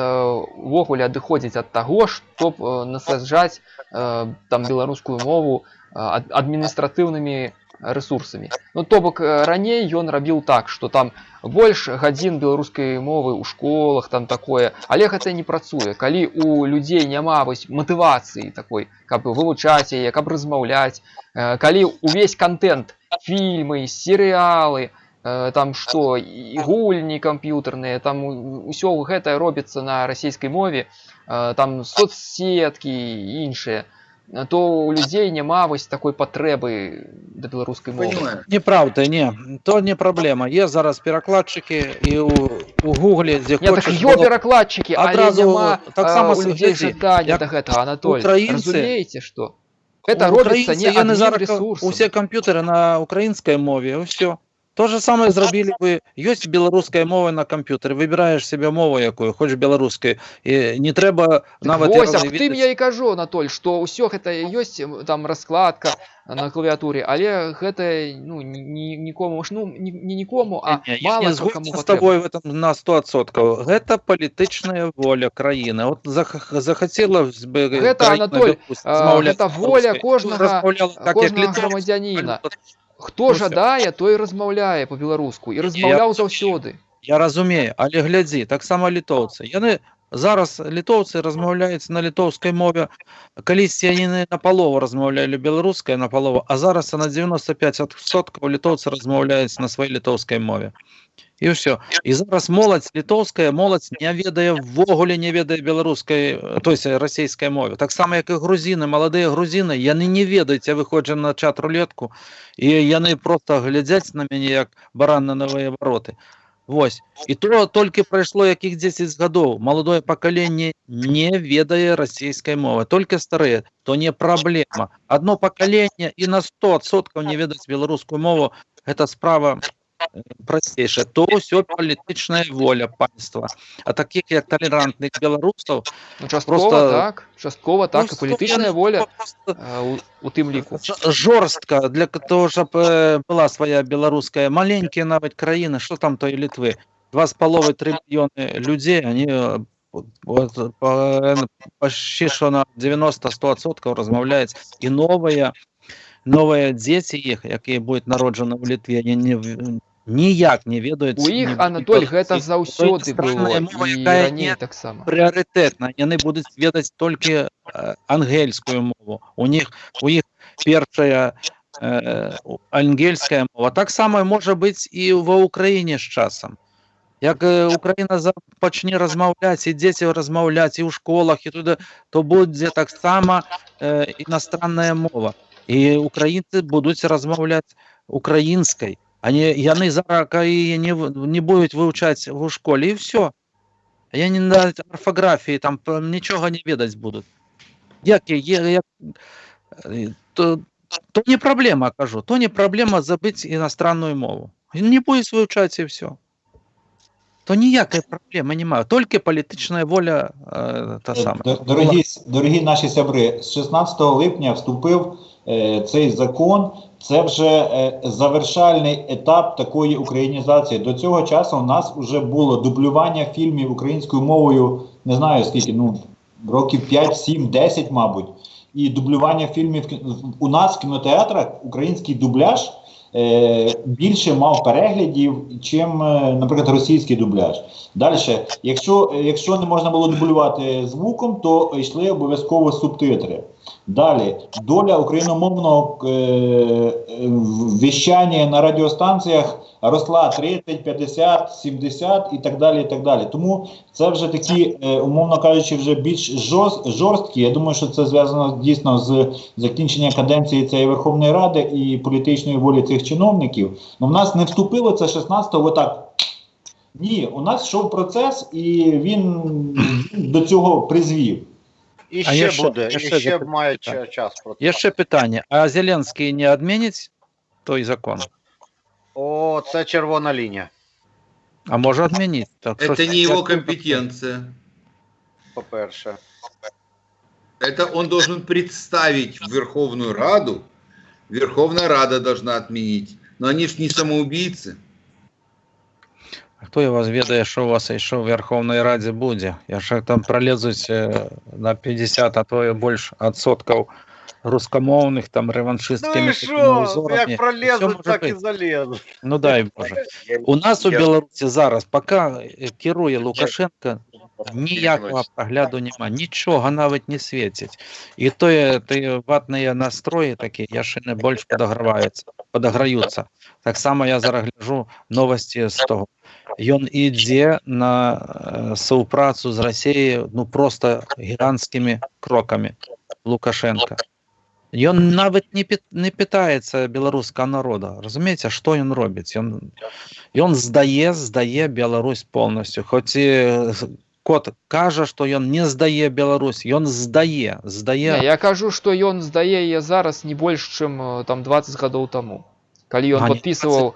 увогуле адыходзіць ад таго чтоб э, насаджаць э, там беларускую мову э, ад, адміністратыўнымі рэсурсамі ну то бок э, раней ён рабіў так что там больш гадзін беларускай мовы ў школах там такое але гэта не працуе калі у людзей няма вось матывацыі такой каб вывучаць яе каб размаўляць э, калі увесь контент фільмы серыялы э, там што і гульні камп'ютарныя там усё гэта робіцца на расійскай мове э, там соцсеткі і іншыя то у людзей няма вось такой патрэбы да беларускай мовы Понимаю. Неправда, не. То не проблема. Є зараз перекладчики і у, у Гуглі, де Не, так хочеш ёб було- перакладчыкі але адразу няма так а, само у людзей глядзі, жадання як да гэтага Анатоль украінцы- разумееце што гэта У робіцца українці не є не адним зараз ресурсом Усі комп'ютери на українській мові, і все. То же саме зробили ви. Є білоруська мова на комп'ютері. Вибираєш себе мову якою, хочеш білоруською. І не треба Так навіть вось, а розуміти- тым я і кажу Анатоль што ўсё гэта ёсць м, там раскладка на клавіатуре але гэта ну ні- ні, нікому ж ну не, не нікому а Не, я мало не хто кому згоден з патрэбна. тобою в этом на 100%. Гэта палітычная воля краіны. От зах- захотіла б Гэта, країна, Анатоль, допустим, а, змовляти гэта воля русською. кожнага- Розмовляла так, як кожнага літовці. грамадзяніна хто Ну, всё. жадае той размаўляе по-беларуску і размаўляў заўсёды Я разумею, але глядзі, так само літоўцы. Яны зараз літоўцы размаўляюць на літоўскай мове. Калісьці яны на- на палову размаўлялі беларускай на палову, а зараз на 95% літоўцы размаўляюць на сваёй літоўскай мове. І ўсё. І зараз моладзь літоўская моладзь не ведае ввогуле не ведае беларускай э, то есть расійскай мове. Таксама як і грузіны, маладыя грузіны, яны не ведаюць, я выходжу на чат рулетку і яны просто глядзяць на мяне як баран на новыя вароты. Вось. І то толькі прайшло якіх 10 гадоў. Маладое пакаленне не ведае расійскай мовы, толькі старыя, то не праблема. Адно пакаленне і на 100% не ведаць беларускую мову, гэта справа э, прасцейшая. То ўсё палітычная воля панства. А такіх як талерантных беларусаў ну часткова Просто- так часткова так і просто палітычная яны воля просто а, у, у тым ліку Ж- жорстка для того, щоб е, була своя білоруська маленькі навіть країни, що там тої Литви? Два з половиною три мільйони людей, вони е, от, по, е, почти що на 90-100% розмовляють. І нові, нові діти їх, які будуть народжені в Литві, вони не, в- ніяк не ведають. у іх ні- Анатоль ні- гэта ні- заўсёды іностранная было мова, і якая раней не таксама пріоритетна. Яны будуть ведаць толькі е, ангельскую мову. У них у іх першая е, ангельская мова. Так само може бути і в Україні з часом. Як е, Україна за- почне розмовляти, і діти розмовляти і у школах, і туди, то буде так само е, іностранна мова. І українці будуть розмовляти українською. Они, яны зараз і не, не будуть вивчати в школі, і все. Я не на орфографії там нічого не ведать будуть. Як, я- я, як, е, то, то не проблема, кажу, то не проблема забити іностранну мову. Не будуть вивчати і все. То ніякої проблеми немає, тільки політична воля е, та сама. Дорогі, дорогі наші сябри, з 16 липня вступив е, цей закон. Це вже е, завершальний етап такої українізації. До цього часу у нас вже було дублювання фільмів українською мовою, не знаю скільки, ну років 5, 7, 10, мабуть. І дублювання фільмів у нас в кінотеатрах український дубляж е, більше мав переглядів, чим, е, наприклад, російський дубляж. Далі, якщо, якщо не можна було дублювати звуком, то йшли обов'язково субтитри. Далі, доля україномовного е, віщання на радіостанціях росла 30, 50, 70 і так далі. і так далі. Тому це вже такі, е, умовно кажучи, вже більш жорсткі. Я думаю, що це зв'язано дійсно з закінченням каденції цієї Верховної Ради і політичної волі цих чиновників. Ну, в нас не вступило це 16-го отак. Ні, у нас йшов процес, і він до цього призвів. І А ще я ще- буде, я і ще ще запитаю, має так. ча- час про це. Є ще питання, а Зеленський не відмінить той закон? О, це червона лінія, А може відмінити? Так, що Это ж- не его як- компетенция. по-перше. Это он должен представить в Верховную Раду. Верховная Рада должна отменить. Но они ж не самоубийцы. А Хто я вас ведає, що у вас ще в Верховній Раді буде? Я ж там пролезуть е, на 50, а то і більше відсотків рускомовних, там Ну реваншистськими і що? узорами. Як пролезуть, так і залезуть. Ну дай Боже. У нас у Білорусі зараз, поки керує Лукашенко, ніякого прогляду нема, нічого навіть не світить. І то є ті ватні настрої такі, я ще не більш подограються. Так само я зараз гляжу новості з того Ён ідзе на е, співпрацю з Росією ну просто гігантськими кроками Лукашенка. Ён навіть не, пі- не питається білоруського народу. Розумієте, що він робить? Ён, ён здає, здає Білорусь повністю. Хоч і е, кот каже, що він не здає Білорусь, він здає, здає. Не, я кажу, што ён здае яе зараз не больш, чым э, там 20 гадоў таму. Калі ён А, не падпісваў э,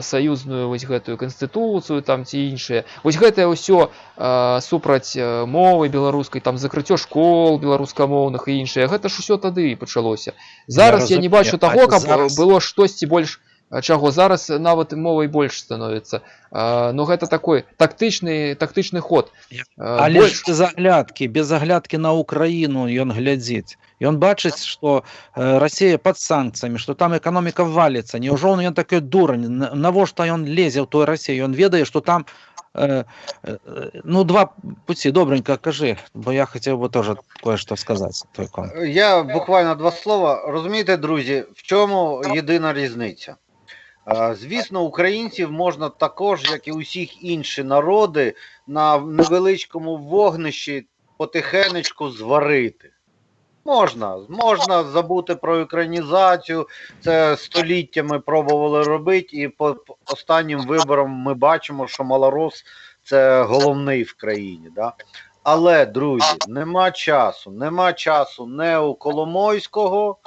саюзную вось гэтую канстытуцыю там ці іншае. Вось гэтае ўсё э, супраць э, мовы беларускай, там закрыццё школ беларускамоўных і іншае. Гэта ж усё тады пачалося. Зараз я, не разумею, бачу а таго, каб зараз- зараз... было штосьці больш а, чаго зараз нават мовай больш становіцца. Э, ну гэта такой тактычны тактычны ход. Я- Э, Але больш- ж без аглядкі, без аглядкі на Украіну ён глядзіць. Ён бачыць, што э, Расія пад санкцыямі, што там эканоміка валіцца. Няўжо ён такі дурань, На- навошта ён лезе ў той Расію? Ён ведае, што там э, э, ну два пуці, добренько кажы, бо я хацеў бы теж кое-што сказаць. той кон. Я буквально два слова. Розумієте, друзі, в чому єдина різниця? Е, Звісно, українців можна також, як і усіх інші народи, на невеличкому вогнищі потихенечку зварити. Можна, можна забути про українізацію. Це століттями пробували робити, і по останнім виборам ми бачимо, що малорос це головний в країні. Да? Але, друзі, нема часу. Нема часу не у Коломойського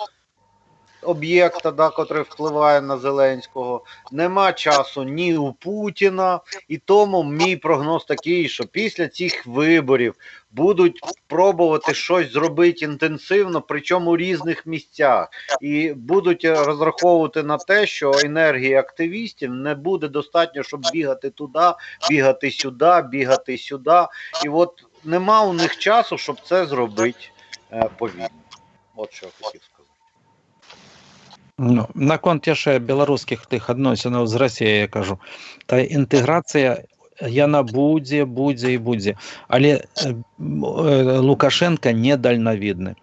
об'єкта, да, котрий впливає на Зеленського, нема часу ні у Путіна. І тому мій прогноз такий, що після цих виборів будуть пробувати щось зробити інтенсивно, причому у різних місцях, і будуть е, розраховувати на те, що енергії активістів не буде достатньо, щоб бігати туди, бігати сюди, бігати сюди. І от нема у них часу, щоб це зробити е, повільно. От що я хотів сказати. Ну, наконт яшчэ беларускіх тых адносінаў з Расіяй я кажу. Та інтэграцыя яна будзе будзе і будзе. Але э, лукашенко недальнавідны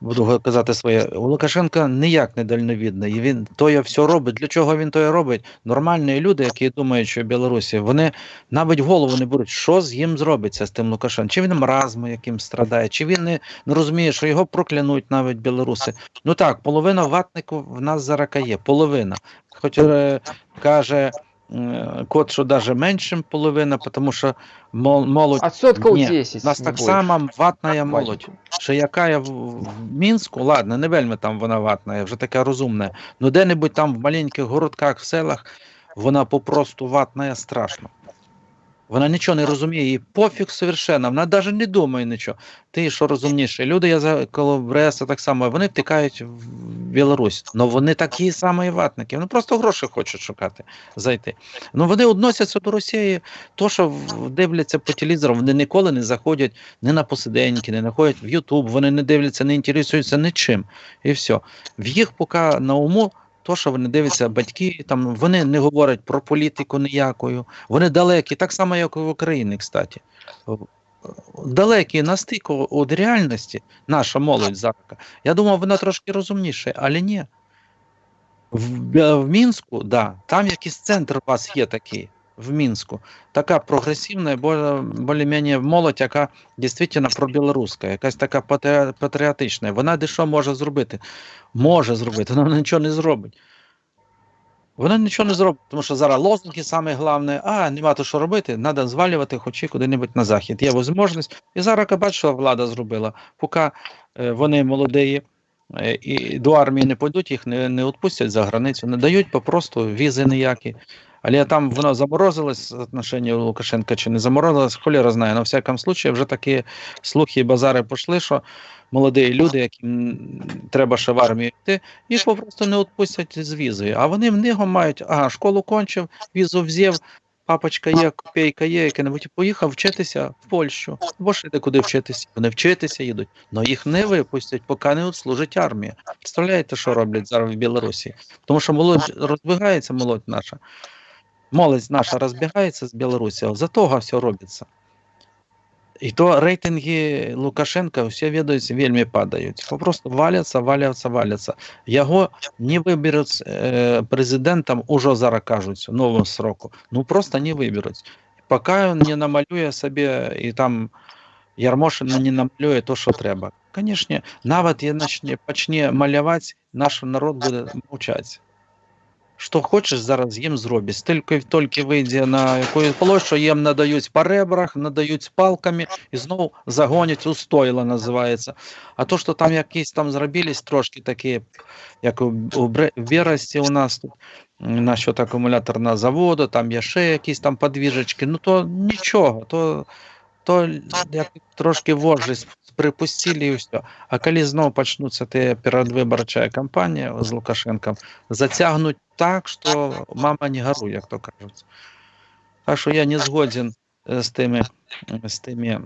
буду казати своє. У лукашенка ніяк не дальновідний. Він тоє все робить. Для чого він тоє робить? Нормальні люди які думають що білорусі вони навіть голову не беруть. Що з їм зробиться з тим лукашенком? Чи він маразмом яким страдає? Чи він не, не розуміє що його проклянуть навіть білоруси? Ну так, половина ватнику в нас зараз є, половина. Хоч е, каже е, кот, що навіть менше половина, тому що мол- молодь. Адсоткаў Ні, 10. У нас не так само ватна молодь. Що яка я в, в Мінську, ладно, не вельми там вона ватна, вже така розумна. Ну де-небудь там в маленьких городках, в селах, вона попросту ватна страшно. Вона нічого не розуміє, їй пофіг совершенно, вона навіть не думає нічого. Ти що розумніше? Люди, я за коло Бреста так само, вони втікають в Білорусь. Ну вони такі самі ватники. Вони просто гроші хочуть шукати, зайти. Ну вони відносяться до Росії, то, що дивляться по телевізору, вони ніколи не заходять ні на посиденьки, не заходять в Ютуб, вони не дивляться, не інтересуються нічим. І все. В їх поки на уму. То, що вони дивляться, батьки там вони не говорять про політику ніякою. Вони далекі, так само, як і в Україні, кстати. Далекі на стику від реальності, наша молодь зараз. Я думав, вона трошки розумніша, але ні. В, в Мінську, да, там якийсь центр у вас є такий, в Мінську. Така прогресивна, більш-менш молодь, яка дійсно пробілоруська, якась така патріотична. Вона де що може зробити? Може зробити, вона нічого не зробить. Вона нічого не зробить, тому що зараз лозунги саме головне, а нема то що робити, треба звалювати хоч і куди-небудь на захід. Є можливість. І зараз я бачу, що влада зробила. Поки е, вони молоді е, і до армії не пойдуть, їх не, не відпустять за границю, не дають попросту візи ніякі. Але там воно заморозилось отношення Лукашенка чи не заморозилось, холєра знає. На всякому случаї вже такі слухи і базари пішли, що молоді люди, яким треба ще в армію йти, їх попросту не відпустять з візою. А вони в нього мають, ага, школу кончив, візу взяв, папочка є, копійка є, яке-небудь, поїхав вчитися в Польщу. Або ж іде куди вчитися. Вони вчитися їдуть, але їх не випустять, поки не служить армія. Представляєте, що роблять зараз в Білорусі? Тому що молодь розбігається, молодь наша. Молодь наша розбігається з Білорусі, за того все робиться. І то рейтинги Лукашенка всі відаються, вельми падають. Просто валяться, валяться, валяться. Його не виберуть е, президентом, уже зараз кажуть, нового сроку. Ну просто не виберуть. Поки він не намалює собі і там Ярмошин не намалює то, що треба. Звісно, навіть я почне, почне малювати, наш народ буде мовчати. Що хочеш, зараз їм зробиш. Тільки, тільки вийде на якусь площу, їм надають по ребрах, надають палками і знову загонять у стойло, називається. А то, що там якісь там зробились трошки такі, як у, Бересті у нас тут, насчет акумуляторного заводу, там є ще якісь там подвіжечки, ну то нічого, то, то як трошки вожжі припустили і все. А коли знову почнуться ті передвиборча кампанія з Лукашенком, затягнуть так, що мама не горуй, як то кажуть. Так що я не згоден е, з тими, з тими,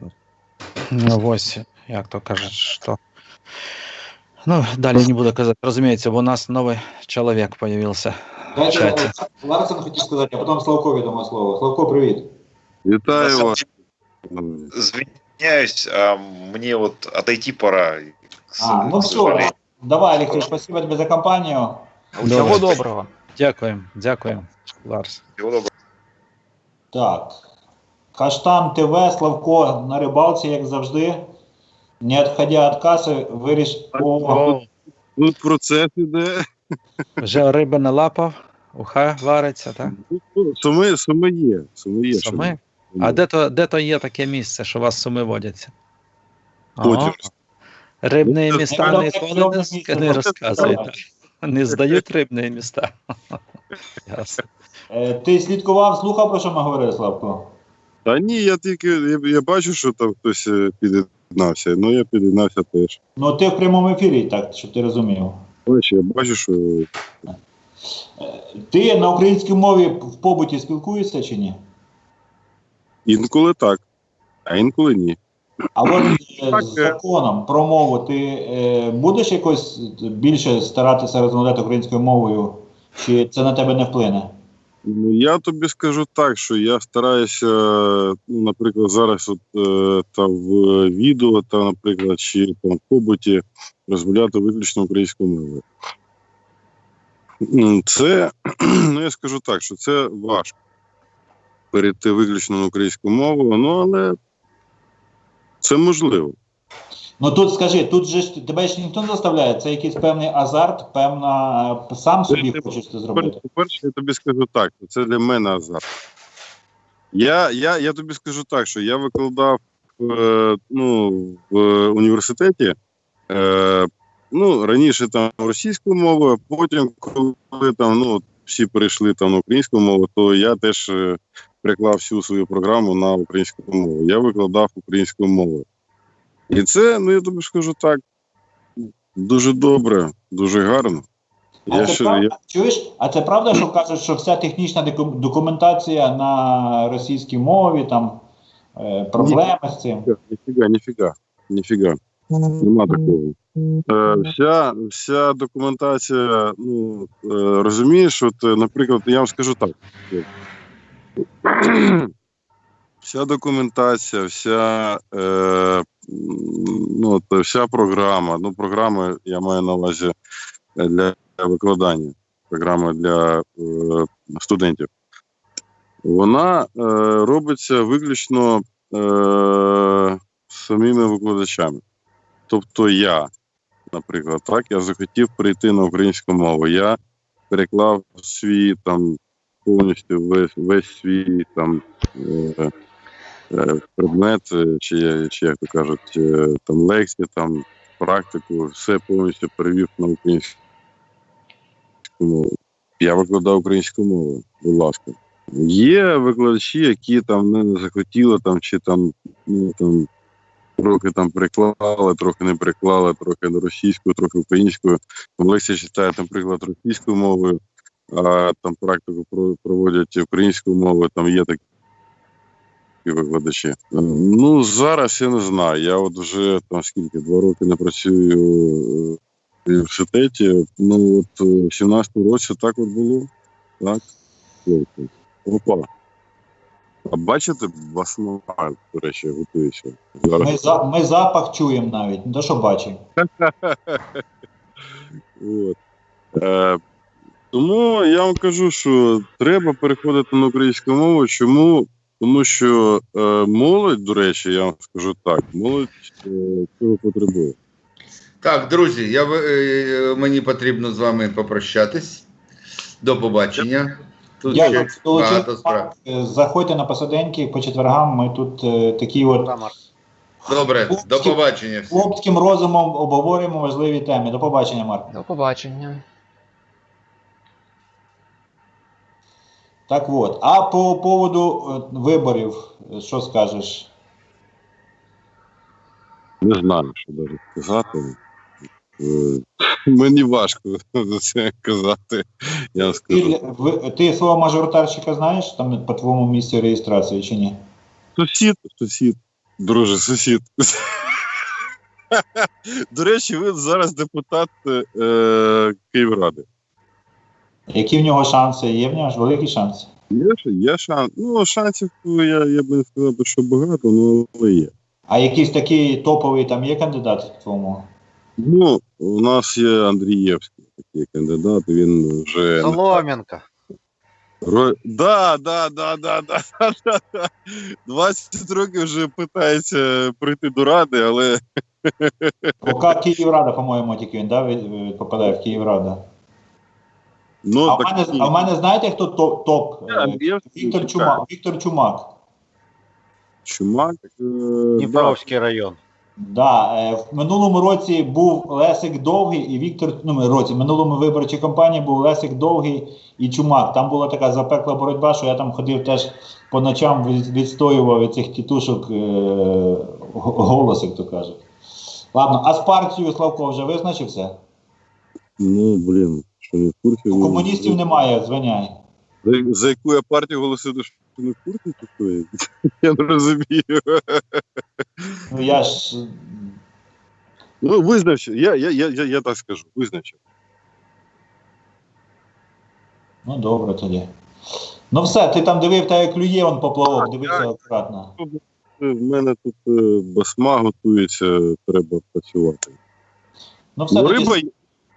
ну, ось, як то кажуть, що. Ну, далі не буду казати, розуміється, бо у нас новий чоловік Чаті. Ларсен хотів сказати, а потім Славкові дамо слово. Славко, привіт. Вітаю вас. деле, Извиняюсь, а мне вот отойти пора. А, ну все, давай, Олексій, спасибо тобі за компанію. Всего доброго. Дякуємо, дякуємо, Ларс. Всего доброго. Так. Каштан ТВ, Славко на рибалці, як завжди. Не відходя від каси, виріш. О, Тут процес іде. вже риба налапав, уха вариться, так? Ну, Суми, суми є. Суми є. Суми? А де то, де то є таке місце, що вас суми водяться? Потім. Рибні Ну, міста ну, ніколи ну, не, ну, ну, не ну, розказують. ну, Не здають рибні міста. Ясно. Е, Ти слідкував, слухав, про що ми говорили, Славко? Та ні, я тільки я, я бачу, що там хтось е, під'єднався. Ну я під'єднався теж. Ну, ти в прямому ефірі, так, щоб ти розумів. Бачиш, я бачу, що Ти на українській мові в побуті спілкуєшся чи ні? Інколи так, а інколи ні. А от е, Так, з е. законом про мову ти е, будеш якось більше старатися розмовляти українською мовою, чи це на тебе не вплине? Ну, я тобі скажу так, що я стараюся, ну, наприклад, зараз от, е, та в відео, та, наприклад, чи там в побуті розмовляти виключно українською мовою. Це, ну я скажу так, що це важко перейти виключно на українську мову, ну але це можливо. Ну тут скажи, тут же ж тебе ж ніхто не заставляє, це якийсь певний азарт, певна сам собі хочеш це зробити. по-перше, я тобі скажу так, це для мене азарт. Я, я, я тобі скажу так, що я викладав е, ну, в університеті. Е, ну, раніше там російською мовою, а потім, коли там ну, всі перейшли там на українську мову, то я теж е, приклав всю свою програму на українську мову. Я викладав українською мовою. І це, ну я тобі скажу так, дуже добре, дуже гарно. А Я це ще, правда, я, чуєш? А це правда, що кажуть, що вся технічна документація на російській мові, там е, проблеми з цим. Ніфіга, ніфіга, ніфіга. Нема такого. Е, вся, вся документація, ну, е, розумієш, от, наприклад, я вам скажу так. Вся документація, вся, е, ну, вся програма, ну, програми я маю на увазі для викладання, програма для е, студентів. Вона е, робиться виключно е, самими викладачами. Тобто я, наприклад, так, я захотів перейти на українську мову. Я переклав свій там повністю весь, весь свій там е, е, предмет, е, чи, чи як то кажуть, там лекції, там практику, все повністю перевів на українську мову. Я викладав українську мову, будь ласка. Є викладачі, які там не захотіли там, чи там, ну, там трохи там приклали, трохи не приклали, трохи російською, трохи українською. Лекція читає, наприклад, російською мовою, там практику проводять українською мовою, там є такі викладачі. Ну, зараз я не знаю. Я от вже там скільки, два роки не працюю е, в університеті. Ну, от е, в 17-му році так от було. Так. Опа. А бачите, басмага, до речі, готується. Зараз. Ми, за, ми запах чуємо навіть, не то що бачимо. От. Е, тому я вам кажу, що треба переходити на українську мову. Чому? Тому що е, молодь, до речі, я вам скажу так, молодь е, цього потребує. Так, друзі, я, е, мені потрібно з вами попрощатись. До побачення. Тут Дякую. ще багато справ. Е, Заходьте на посиденьки по четвергам. Ми тут е, такі от. Добре, до побачення. всім. хлопським розумом обговорюємо важливі теми. До побачення, Марк. До побачення. Так от. А по поводу е, виборів, що скажеш? Не знаю, що навіть сказати. Е, Мені важко за це казати. Я вам Ти, скажу. ви- ти свого мажоритарщика знаєш там по твоєму місці реєстрації чи ні? Сусід, сусід, друже, сусід. До речі, ви зараз депутат е, Київради. Які в нього шанси? Є в нього ж великі шанси. Є, є шанс. Ну, шансів я, я б не сказав, що багато, ну, але є. А якийсь такий топовий там є кандидат в твоєму? Ну, у нас є Андрієвський такий кандидат, він вже. Солом'янка. Ро... Да, да, да, да, да, да, да, да. 20 років вже питається прийти до ради, але Поки Київрада, по-моєму, тільки він да, попадає в Київрада. Ну А в мене, а в мене знаєте, хто топ? топ? Андрієвський, Віктор так. Чумак. Віктор Чумак. Чумак. Е, да. Дніпровський район. Да, е, в минулому році був Лесик Довгий і Віктор. Ну, році, в минулому виборчій кампанії був Лесик Довгий і Чумак. Там була така запекла боротьба, що я там ходив теж по ночам відстоював від цих тітушок е, голос, як то кажуть. Ладно, а з партією Славко вже визначився? Ну, блін, що не в курсі. У ну, комуністів немає, звиняй. За, за яку я партію голосую, що не в курсі такої? Я не розумію. Ну я ж. Ну, визначив, я, я, я, я, я так скажу, визначив. Ну добре тоді. Ну все, ти там дивив, та як клює он поплавок, дивися акуратно. В мене тут е, басма готується, треба працювати. Ну все, Ну, риба, є,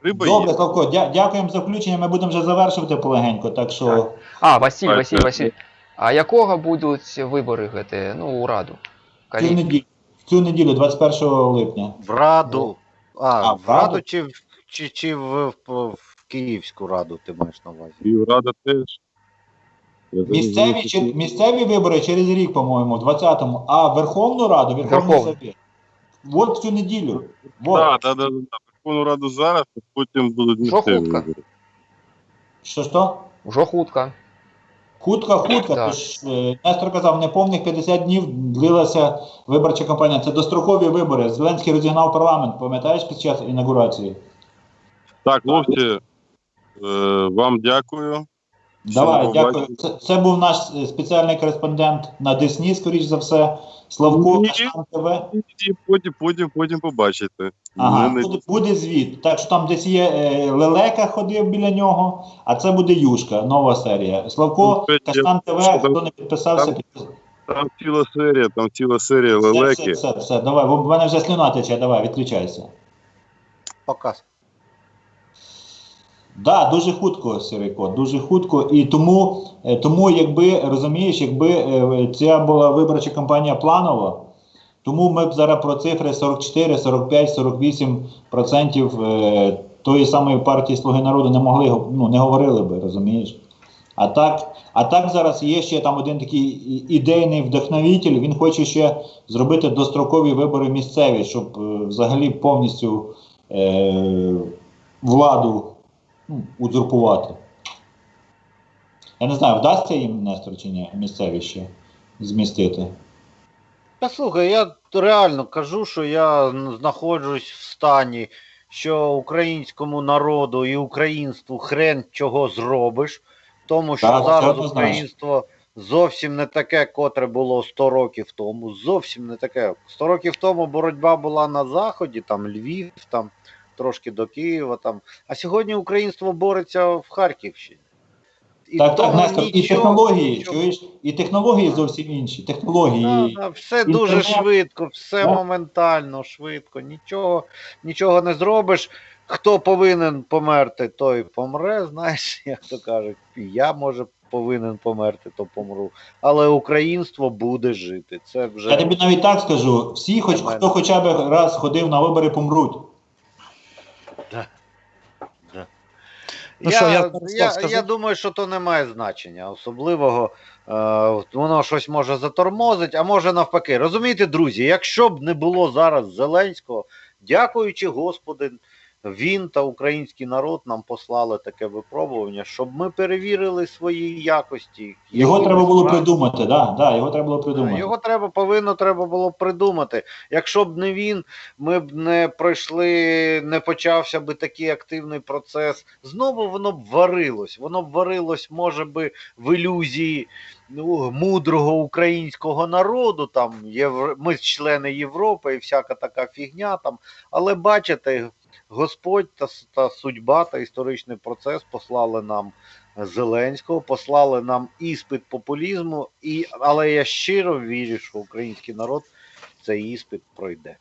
риба Добре, є. Славко, дя- дякуємо за включення. Ми будемо вже завершувати полегенько, так що. А, Василь, Так, Василь, так. Василь. А якого будуть вибори гэты, ну, у Раду? В цю Калі... неділю, в цю неділю, 21 липня. В Раду. А, А, в в Раду? Раду чи, в- чи, чи в, в, в Київську Раду ти маєш на увазі? Київрада теж. Я Місцеві, чи, що- місцеві вибори через рік, по-моєму, в 20-му, а Верховну Раду, Верховний Верховну. Совет. От в цю неділю. Вот. Так, так, так, так. Верховну Раду зараз, а потім будуть місцеві Жовтка. вибори. Що що? Вже хутка. Хутка, хутка. Так. Тож е, Нестор казав, неповних 50 днів длилася виборча кампанія. Це дострокові вибори. Зеленський розігнав парламент, пам'ятаєш під час інаугурації? Так, хлопці, е, вам дякую. Давай, дякую. Це, це був наш е, спеціальний кореспондент на Десні, скоріш за все. Славко Ні. Каштан ТВ. Потім, потім, потім побачите. Ага, Мене- буде, буде звіт. Так що там десь є е, Лелека ходив біля нього, а це буде Юшка, нова серія. Славко, Ну, це Каштан ТВ, що там- хто не підписався, там- підписався. Там ціла серія, там ціла серія Все, лелеки. все, все, все, давай, бо в мене вже слюна тече, давай, відключайся. Показ. Да, дуже хутко, Сірийко, дуже хутко. І тому, е, тому якби розумієш, якби е, ця була виборча кампанія планова, тому ми б зараз про цифри 44, 45, 48 процентів е, тої самої партії Слуги народу не могли ну, не говорили би, розумієш? А так, а так зараз є ще там один такий ідейний вдохновитель. Він хоче ще зробити дострокові вибори місцеві, щоб е, взагалі повністю е, владу ну, узурпувати. Я не знаю, вдасться їм Нестор чи ні, місцеві ще змістити. Та слухай, я реально кажу, що я знаходжусь в стані що українському народу і українству хрен чого зробиш, тому що Так, зараз українство зовсім не таке, котре було 100 років тому. Зовсім не таке. 100 років тому боротьба була на заході, там Львів, там трошки до Києва. Там. А сьогодні українство бореться в Харківщині. І Так, так, Нестор, і технології, нічого- чуєш, і технології зовсім інші. Технології. Да, да, все дуже швидко, все Да. моментально, швидко, нічого, нічого не зробиш. Хто повинен померти, той помре. Знаєш, як то кажуть, я може повинен померти, то помру. Але українство буде жити. Це вже Я тобі навіть так скажу: всі, хоч хто хоча б раз ходив на вибори, помруть. Ну я, що, я я, я, думаю, що то не має значення особливого. Е, воно щось може затормозить, а може навпаки. Розумієте, друзі, якщо б не було зараз Зеленського, дякуючи Господи, він та український народ нам послали таке випробування, щоб ми перевірили свої якості. Його які треба було придумати, да, да, його треба було придумати. Його треба повинно треба було придумати. Якщо б не він, ми б не пройшли, не почався би такий активний процес. Знову воно б варилось. Воно б варилось, може би, в ілюзії ну, мудрого українського народу. Там євро... ми члени Європи і всяка така фігня там. Але бачите, Господь та, та судьба та історичний процес послали нам. Зеленського послали нам іспит популізму, і, але я щиро вірю, що український народ цей іспит пройде.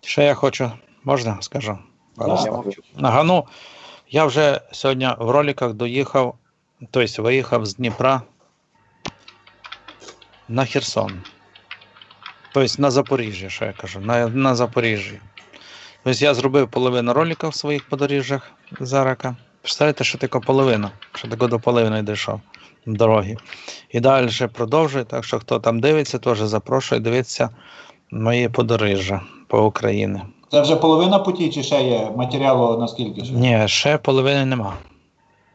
Ще я хочу, можна скажу? Да. Я. Нагану, я вже сьогодні в роликах доїхав, тобто виїхав з Дніпра на Херсон. Тобто на Запоріжжя, що я кажу, на, на Запоріжжі. Тобто я зробив половину роликів в своїх подоріжжях Зарака. Представляєте, що таке половина, що таке до половини дійшов дороги. І далі продовжую, так що хто там дивиться, теж запрошую дивитися мої подоріжжя по Україні. Це вже половина путі, чи ще є матеріалу наскільки ще? Ні, ще половини нема.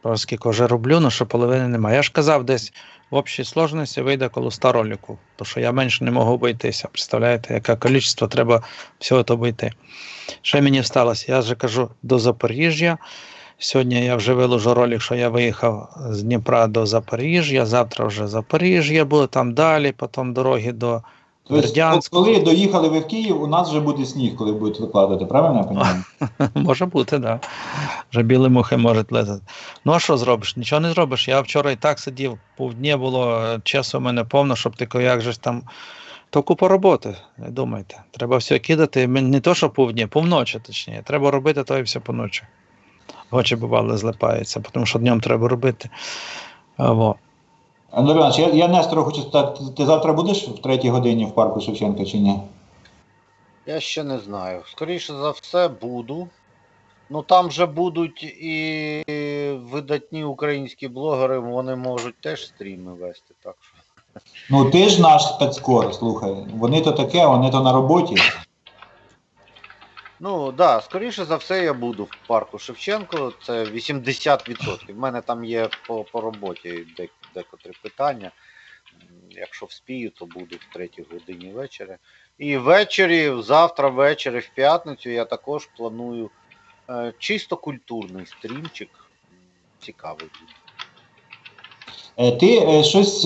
Оскільки вже роблю, ну що половини нема. Я ж казав, десь в общій сложності вийде коло 100 роликів, тому що я менше не можу обійтися. Представляєте, яке кількість треба всього то обійти. Що мені сталося, я вже кажу до Запоріжжя. Сьогодні я вже виложу ролик, що я виїхав з Дніпра до Запоріжжя. Завтра вже Запоріжжя буде там далі, потім дороги до Тобто, коли доїхали ви в Київ, у нас вже буде сніг, коли будуть викладати, правильно я розумію? Може бути, так. Да. Вже білі мухи можуть летати. Ну а що зробиш? Нічого не зробиш. Я вчора і так сидів, півдня було часу у мене повно, щоб ти як же там. То купа роботи, не думайте. Треба все кидати. Не то, що півдня, півночі, точніше. Треба робити то і все поночі. Очі бували злипаються, тому що днем треба робити. А, во. Андрій Іванович, я, я Нестору хочу спитати, ти- завтра будеш в третій годині в парку Шевченка чи ні? Я ще не знаю. Скоріше за все, буду. Ну там же будуть і видатні українські блогери, вони можуть теж стріми вести. Так що. Ну ти ж наш спецкор, слухай. Вони то таке, вони то на роботі. Ну так, да, скоріше за все, я буду в парку Шевченко. Це 80%. В мене там є по, по роботі дек, декотрі питання. Якщо вспію, то буду в третій годині вечора. І ввечері, завтра ввечері, в п'ятницю, я також планую е, чисто культурний стрімчик. Цікавий буде. Е, Ти е, щось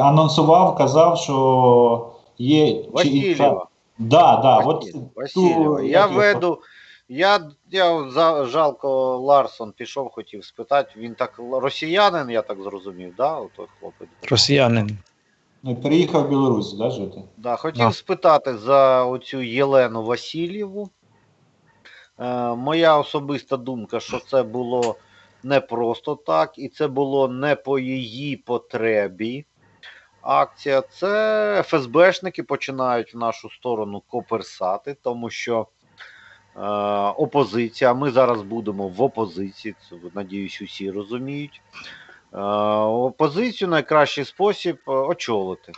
анонсував, казав, що є. Васильєва. Да, да, от ту. Я веду. Я, я за, жалко Ларсон пішов, хотів спитати. Він так росіянин, я так зрозумів, да? Отой хлопець. Росіянин. Ну, переїхав в Білорусь, да, жити? Да, хотів Да. спитати за оцю Єлену Васильєву. Е, моя особиста думка, що це було не просто так, і це було не по її потребі. Акція це ФСБшники починають в нашу сторону коперсати, тому що опозиція, ми зараз будемо в опозиції, це надіюсь, усі розуміють. Е, опозицію найкращий спосіб е, очолити.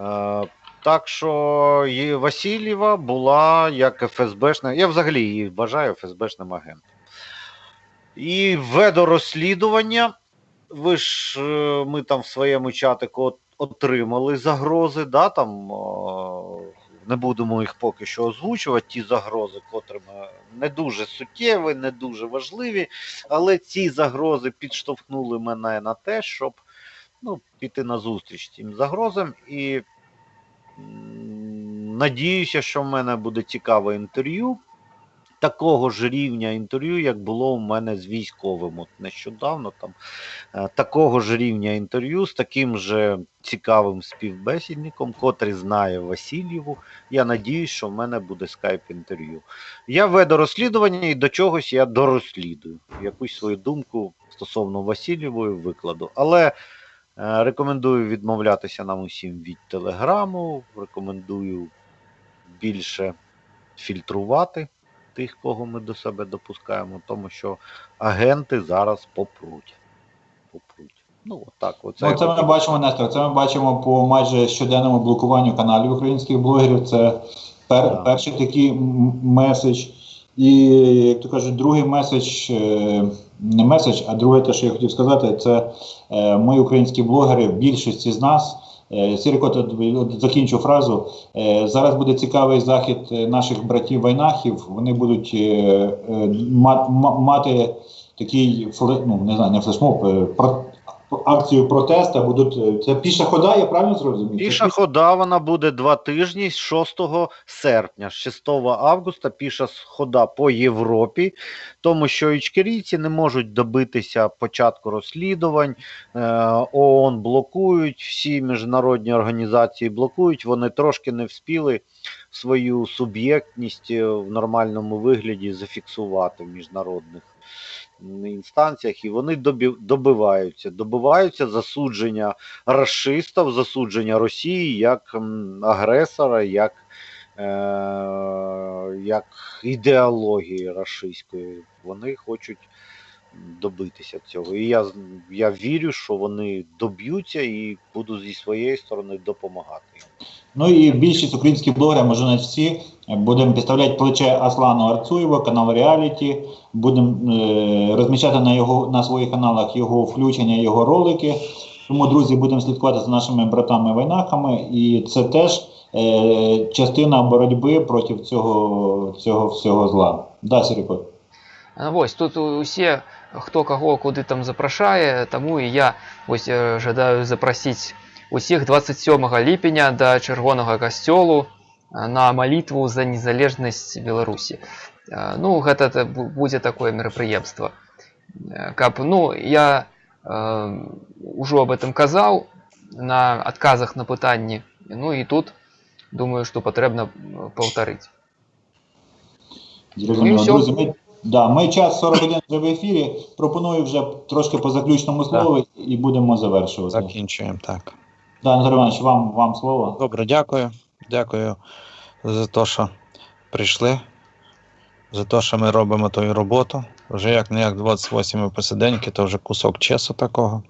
Е, так що Васильєва була як ФСБшна. Я взагалі її вважаю ФСБшним агентом. І ведо розслідування. Ви ж е, ми там в своєму чатику отримали загрози, да, там не будемо їх поки що озвучувати, ті загрози, котрими не дуже суттєві, не дуже важливі, але ці загрози підштовхнули мене на те, щоб ну, піти на зустріч цим загрозам. І надіюся, що в мене буде цікаве інтерв'ю. Такого ж рівня інтерв'ю, як було у мене з військовим от нещодавно. Там е, такого ж рівня інтерв'ю з таким же цікавим співбесідником, котрий знає Васильєву. Я надіюсь, що в мене буде скайп-інтерв'ю. Я веду розслідування і до чогось я дорозслідую. Якусь свою думку стосовно Васильєвої викладу. Але е, рекомендую відмовлятися нам усім від телеграму. Рекомендую більше фільтрувати тих, кого ми до себе допускаємо, тому що агенти зараз попруть. Попруть. Ну, отак. Оце Ну, це ми бачимо, Нестор. Це ми бачимо по майже щоденному блокуванню каналів українських блогерів. Це пер, Так. перший такий меседж. І, як то кажуть, другий меседж, е, не меседж, а друге, те, що я хотів сказати, це е, ми, українські блогери, більшості з нас. Е, Сірко, закінчу фразу. Е, Зараз буде цікавий захід е, наших братів вайнахів. Вони будуть ма- ма- мати такий ну, не знаю, не флешмоб, акцію протесту. Будуть е, це піша хода, я правильно зрозумів? Піша хода вона буде два тижні з 6 серпня, з 6 августа піша хода по Європі, тому що ічкерійці не можуть добитися початку розслідувань. е, ООН блокують, всі міжнародні організації блокують. Вони трошки не вспіли свою суб'єктність е, в нормальному вигляді зафіксувати в міжнародних інстанціях, і вони добиваються, добиваються засудження расистів, засудження Росії як агресора, як, е, як ідеології рашистської. Вони хочуть добитися цього. І я, я вірю, що вони доб'ються і буду зі своєї сторони допомагати. Ну і більшість українських блогерів, може навіть всі, будемо підставляти плече Аслану Арцуєва, канал Реаліті. Будемо е, розміщати на його на своїх каналах його включення, його ролики. Тому, друзі, будемо слідкувати за нашими братами-вайнаками, і це теж е, частина боротьби проти цього, цього всього зла. Да, Сіріко? А, Вось тут усе хто каго куды там запрашае таму і я вось э, жадаю запрасіць усіх 27 ліпеня да чырвонага касцёлу а, на малітву за незалежнасць Беларусі А, ну гэта та- бу- будзе такое мерапрыемства Э, каб ну я э, ужо об этом казаў на адказах на пытанні ну і тут думаю што патрэбна м, паўтарыць Зрозуміло. Да, ми час 41 вже в ефірі. Пропоную вже трошки по заключному слову і будемо завершувати. Закінчуємо так. Да, Анатолій Іванович, вам, вам слово. Добре, дякую. Дякую за те, що прийшли, за те, що ми робимо ту роботу. Вже як не як 28 посиденьки, то вже кусок часу такого.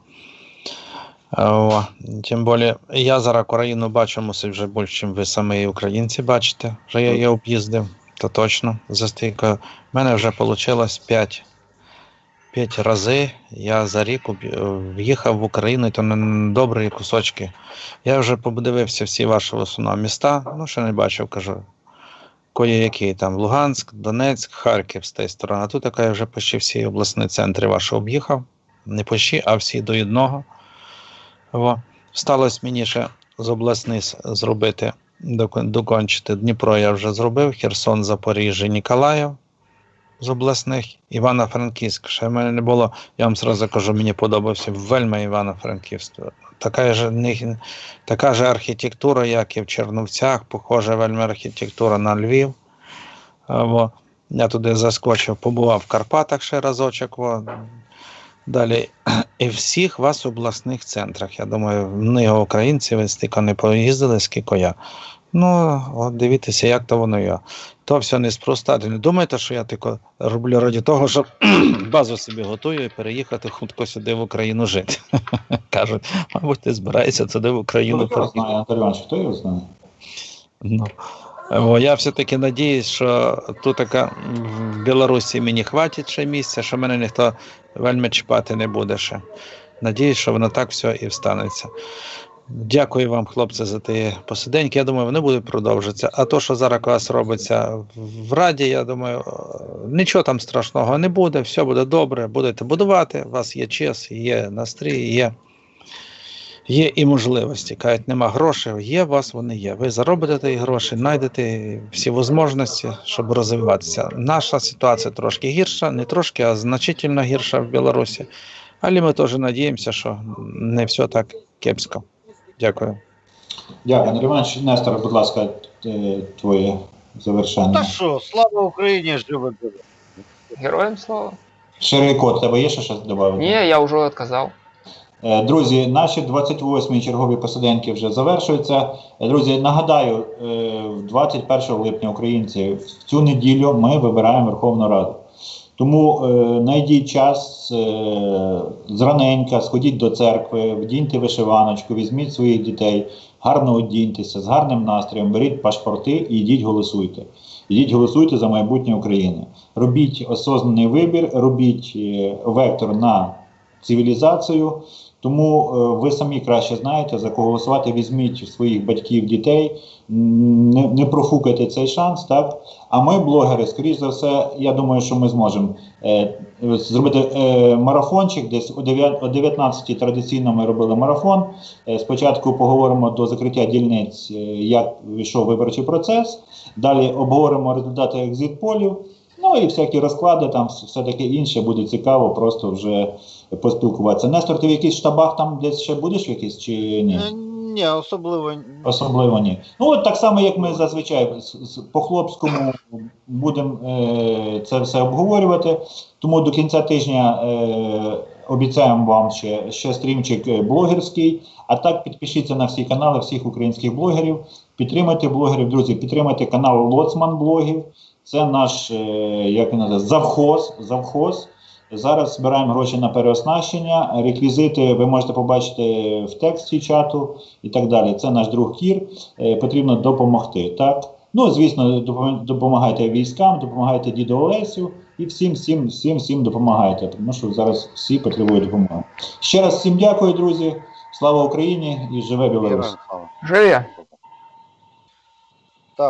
О, тим більше, я зараз Україну бачу, мусить вже більше, ніж ви самі українці бачите. Вже я її об'їздив, то точно. За стільки. У мене вже вийшло 5, 5 рази. Я за рік в'їхав в Україну, і то на добрі кусочки. Я вже подивився всі ваші в міста, ну ще не бачив, кажу. Кої-які там Луганськ, Донецьк, Харків з тієї сторони. А тут така я вже почти всі обласні центри ваші об'їхав. Не почти, а всі до одного. Во. Сталося мені ще з обласних зробити, докончити. Дніпро я вже зробив, Херсон, Запоріжжя, Ніколаїв з обласних, Івано-Франківськ. Ще в мене не було, я вам зразу кажу, мені подобався вельми Івано-Франківськ. Така ж, така ж архітектура, як і в Черновцях, похожа вельми архітектура на Львів. А, Во. Я туди заскочив, побував в Карпатах ще разочок. Во. Далі. І в всіх вас обласних центрах. Я думаю, вони українці, ви стільки не поїздили, скільки я. Ну, от дивіться, як то воно є. То все неспроста. Не думайте, що я тільки роблю раді того, щоб базу собі готую і переїхати хутко сюди в Україну жити. Кажуть, мабуть, ти збираєшся туди в Україну Хто його знає, Іванович, хто його знає? Ну, я все-таки надіюсь, що тут така в Білорусі мені хватить ще місця, що мене ніхто вельми чіпати не буде ще. Надіюсь, що воно так все і встанеться. Дякую вам, хлопці, за ті посиденьки. Я думаю, вони будуть продовжуватися. А то, що зараз у вас робиться в Раді, я думаю, нічого там страшного не буде, все буде добре, будете будувати. У вас є час, є настрій, є, є і можливості. Кажуть, нема грошей, є у вас, вони є. Ви заробите ті гроші, знайдете всі можливості, щоб розвиватися. Наша ситуація трошки гірша, не трошки, а значительно гірша в Білорусі. Але ми теж надіємося, що не все так кепсько. Дякую. Дякую, Андрій Іванович. Нестор, будь ласка, е, твоє завершення. Та що, слава Україні, живе. Героям слава. Ширий код, тебе є ще щось додати? Ні, я вже відказав. Е, Друзі, наші 28-й чергові посиденьки вже завершуються. Е, Друзі, нагадаю, е, 21 липня українці в цю неділю ми вибираємо Верховну Раду. Тому е, знайдіть час е, зраненька, сходіть до церкви, вдіньте вишиваночку, візьміть своїх дітей, гарно одіньтеся, з гарним настроєм, беріть пашпорти і йдіть голосуйте. Ідіть голосуйте за майбутнє України. Робіть осознаний вибір, робіть е, вектор на цивілізацію. Тому е, ви самі краще знаєте, за кого голосувати. Візьміть своїх батьків, дітей, не, не профукайте цей шанс, так? А ми, блогери, скоріш за все, я думаю, що ми зможемо е, зробити е, марафончик. Десь о 9 о 19 традиційно ми робили марафон. Е, спочатку поговоримо до закриття дільниць, е, як вийшов виборчий процес. Далі обговоримо результати екзит-полів. Ну і всякі розклади, там все таке інше буде цікаво, просто вже поспілкуватися. Нестор, ти в якихось штабах там десь ще будеш якийсь чи ні? Е, Ні, особливо. Особливо ні. Ну от так само, як ми зазвичай з- з- по хлопському будемо е, це все обговорювати. Тому до кінця тижня е, обіцяємо вам ще, ще стрімчик е, блогерський. А так підпишіться на всі канали всіх українських блогерів. Підтримайте блогерів, друзі, підтримайте канал Лоцман блогів. Це наш е, як він називається, завхоз. завхоз. Зараз збираємо гроші на переоснащення. Реквізити ви можете побачити в тексті чату і так далі. Це наш друг Кір. Е, потрібно допомогти. Так? Ну, звісно, допом- допомагайте військам, допомагайте діду Олесю і всім, всім, всім, всім допомагайте, тому що зараз всі потребують допомоги. Ще раз всім дякую, друзі. Слава Україні і живе Білорусь! Живе.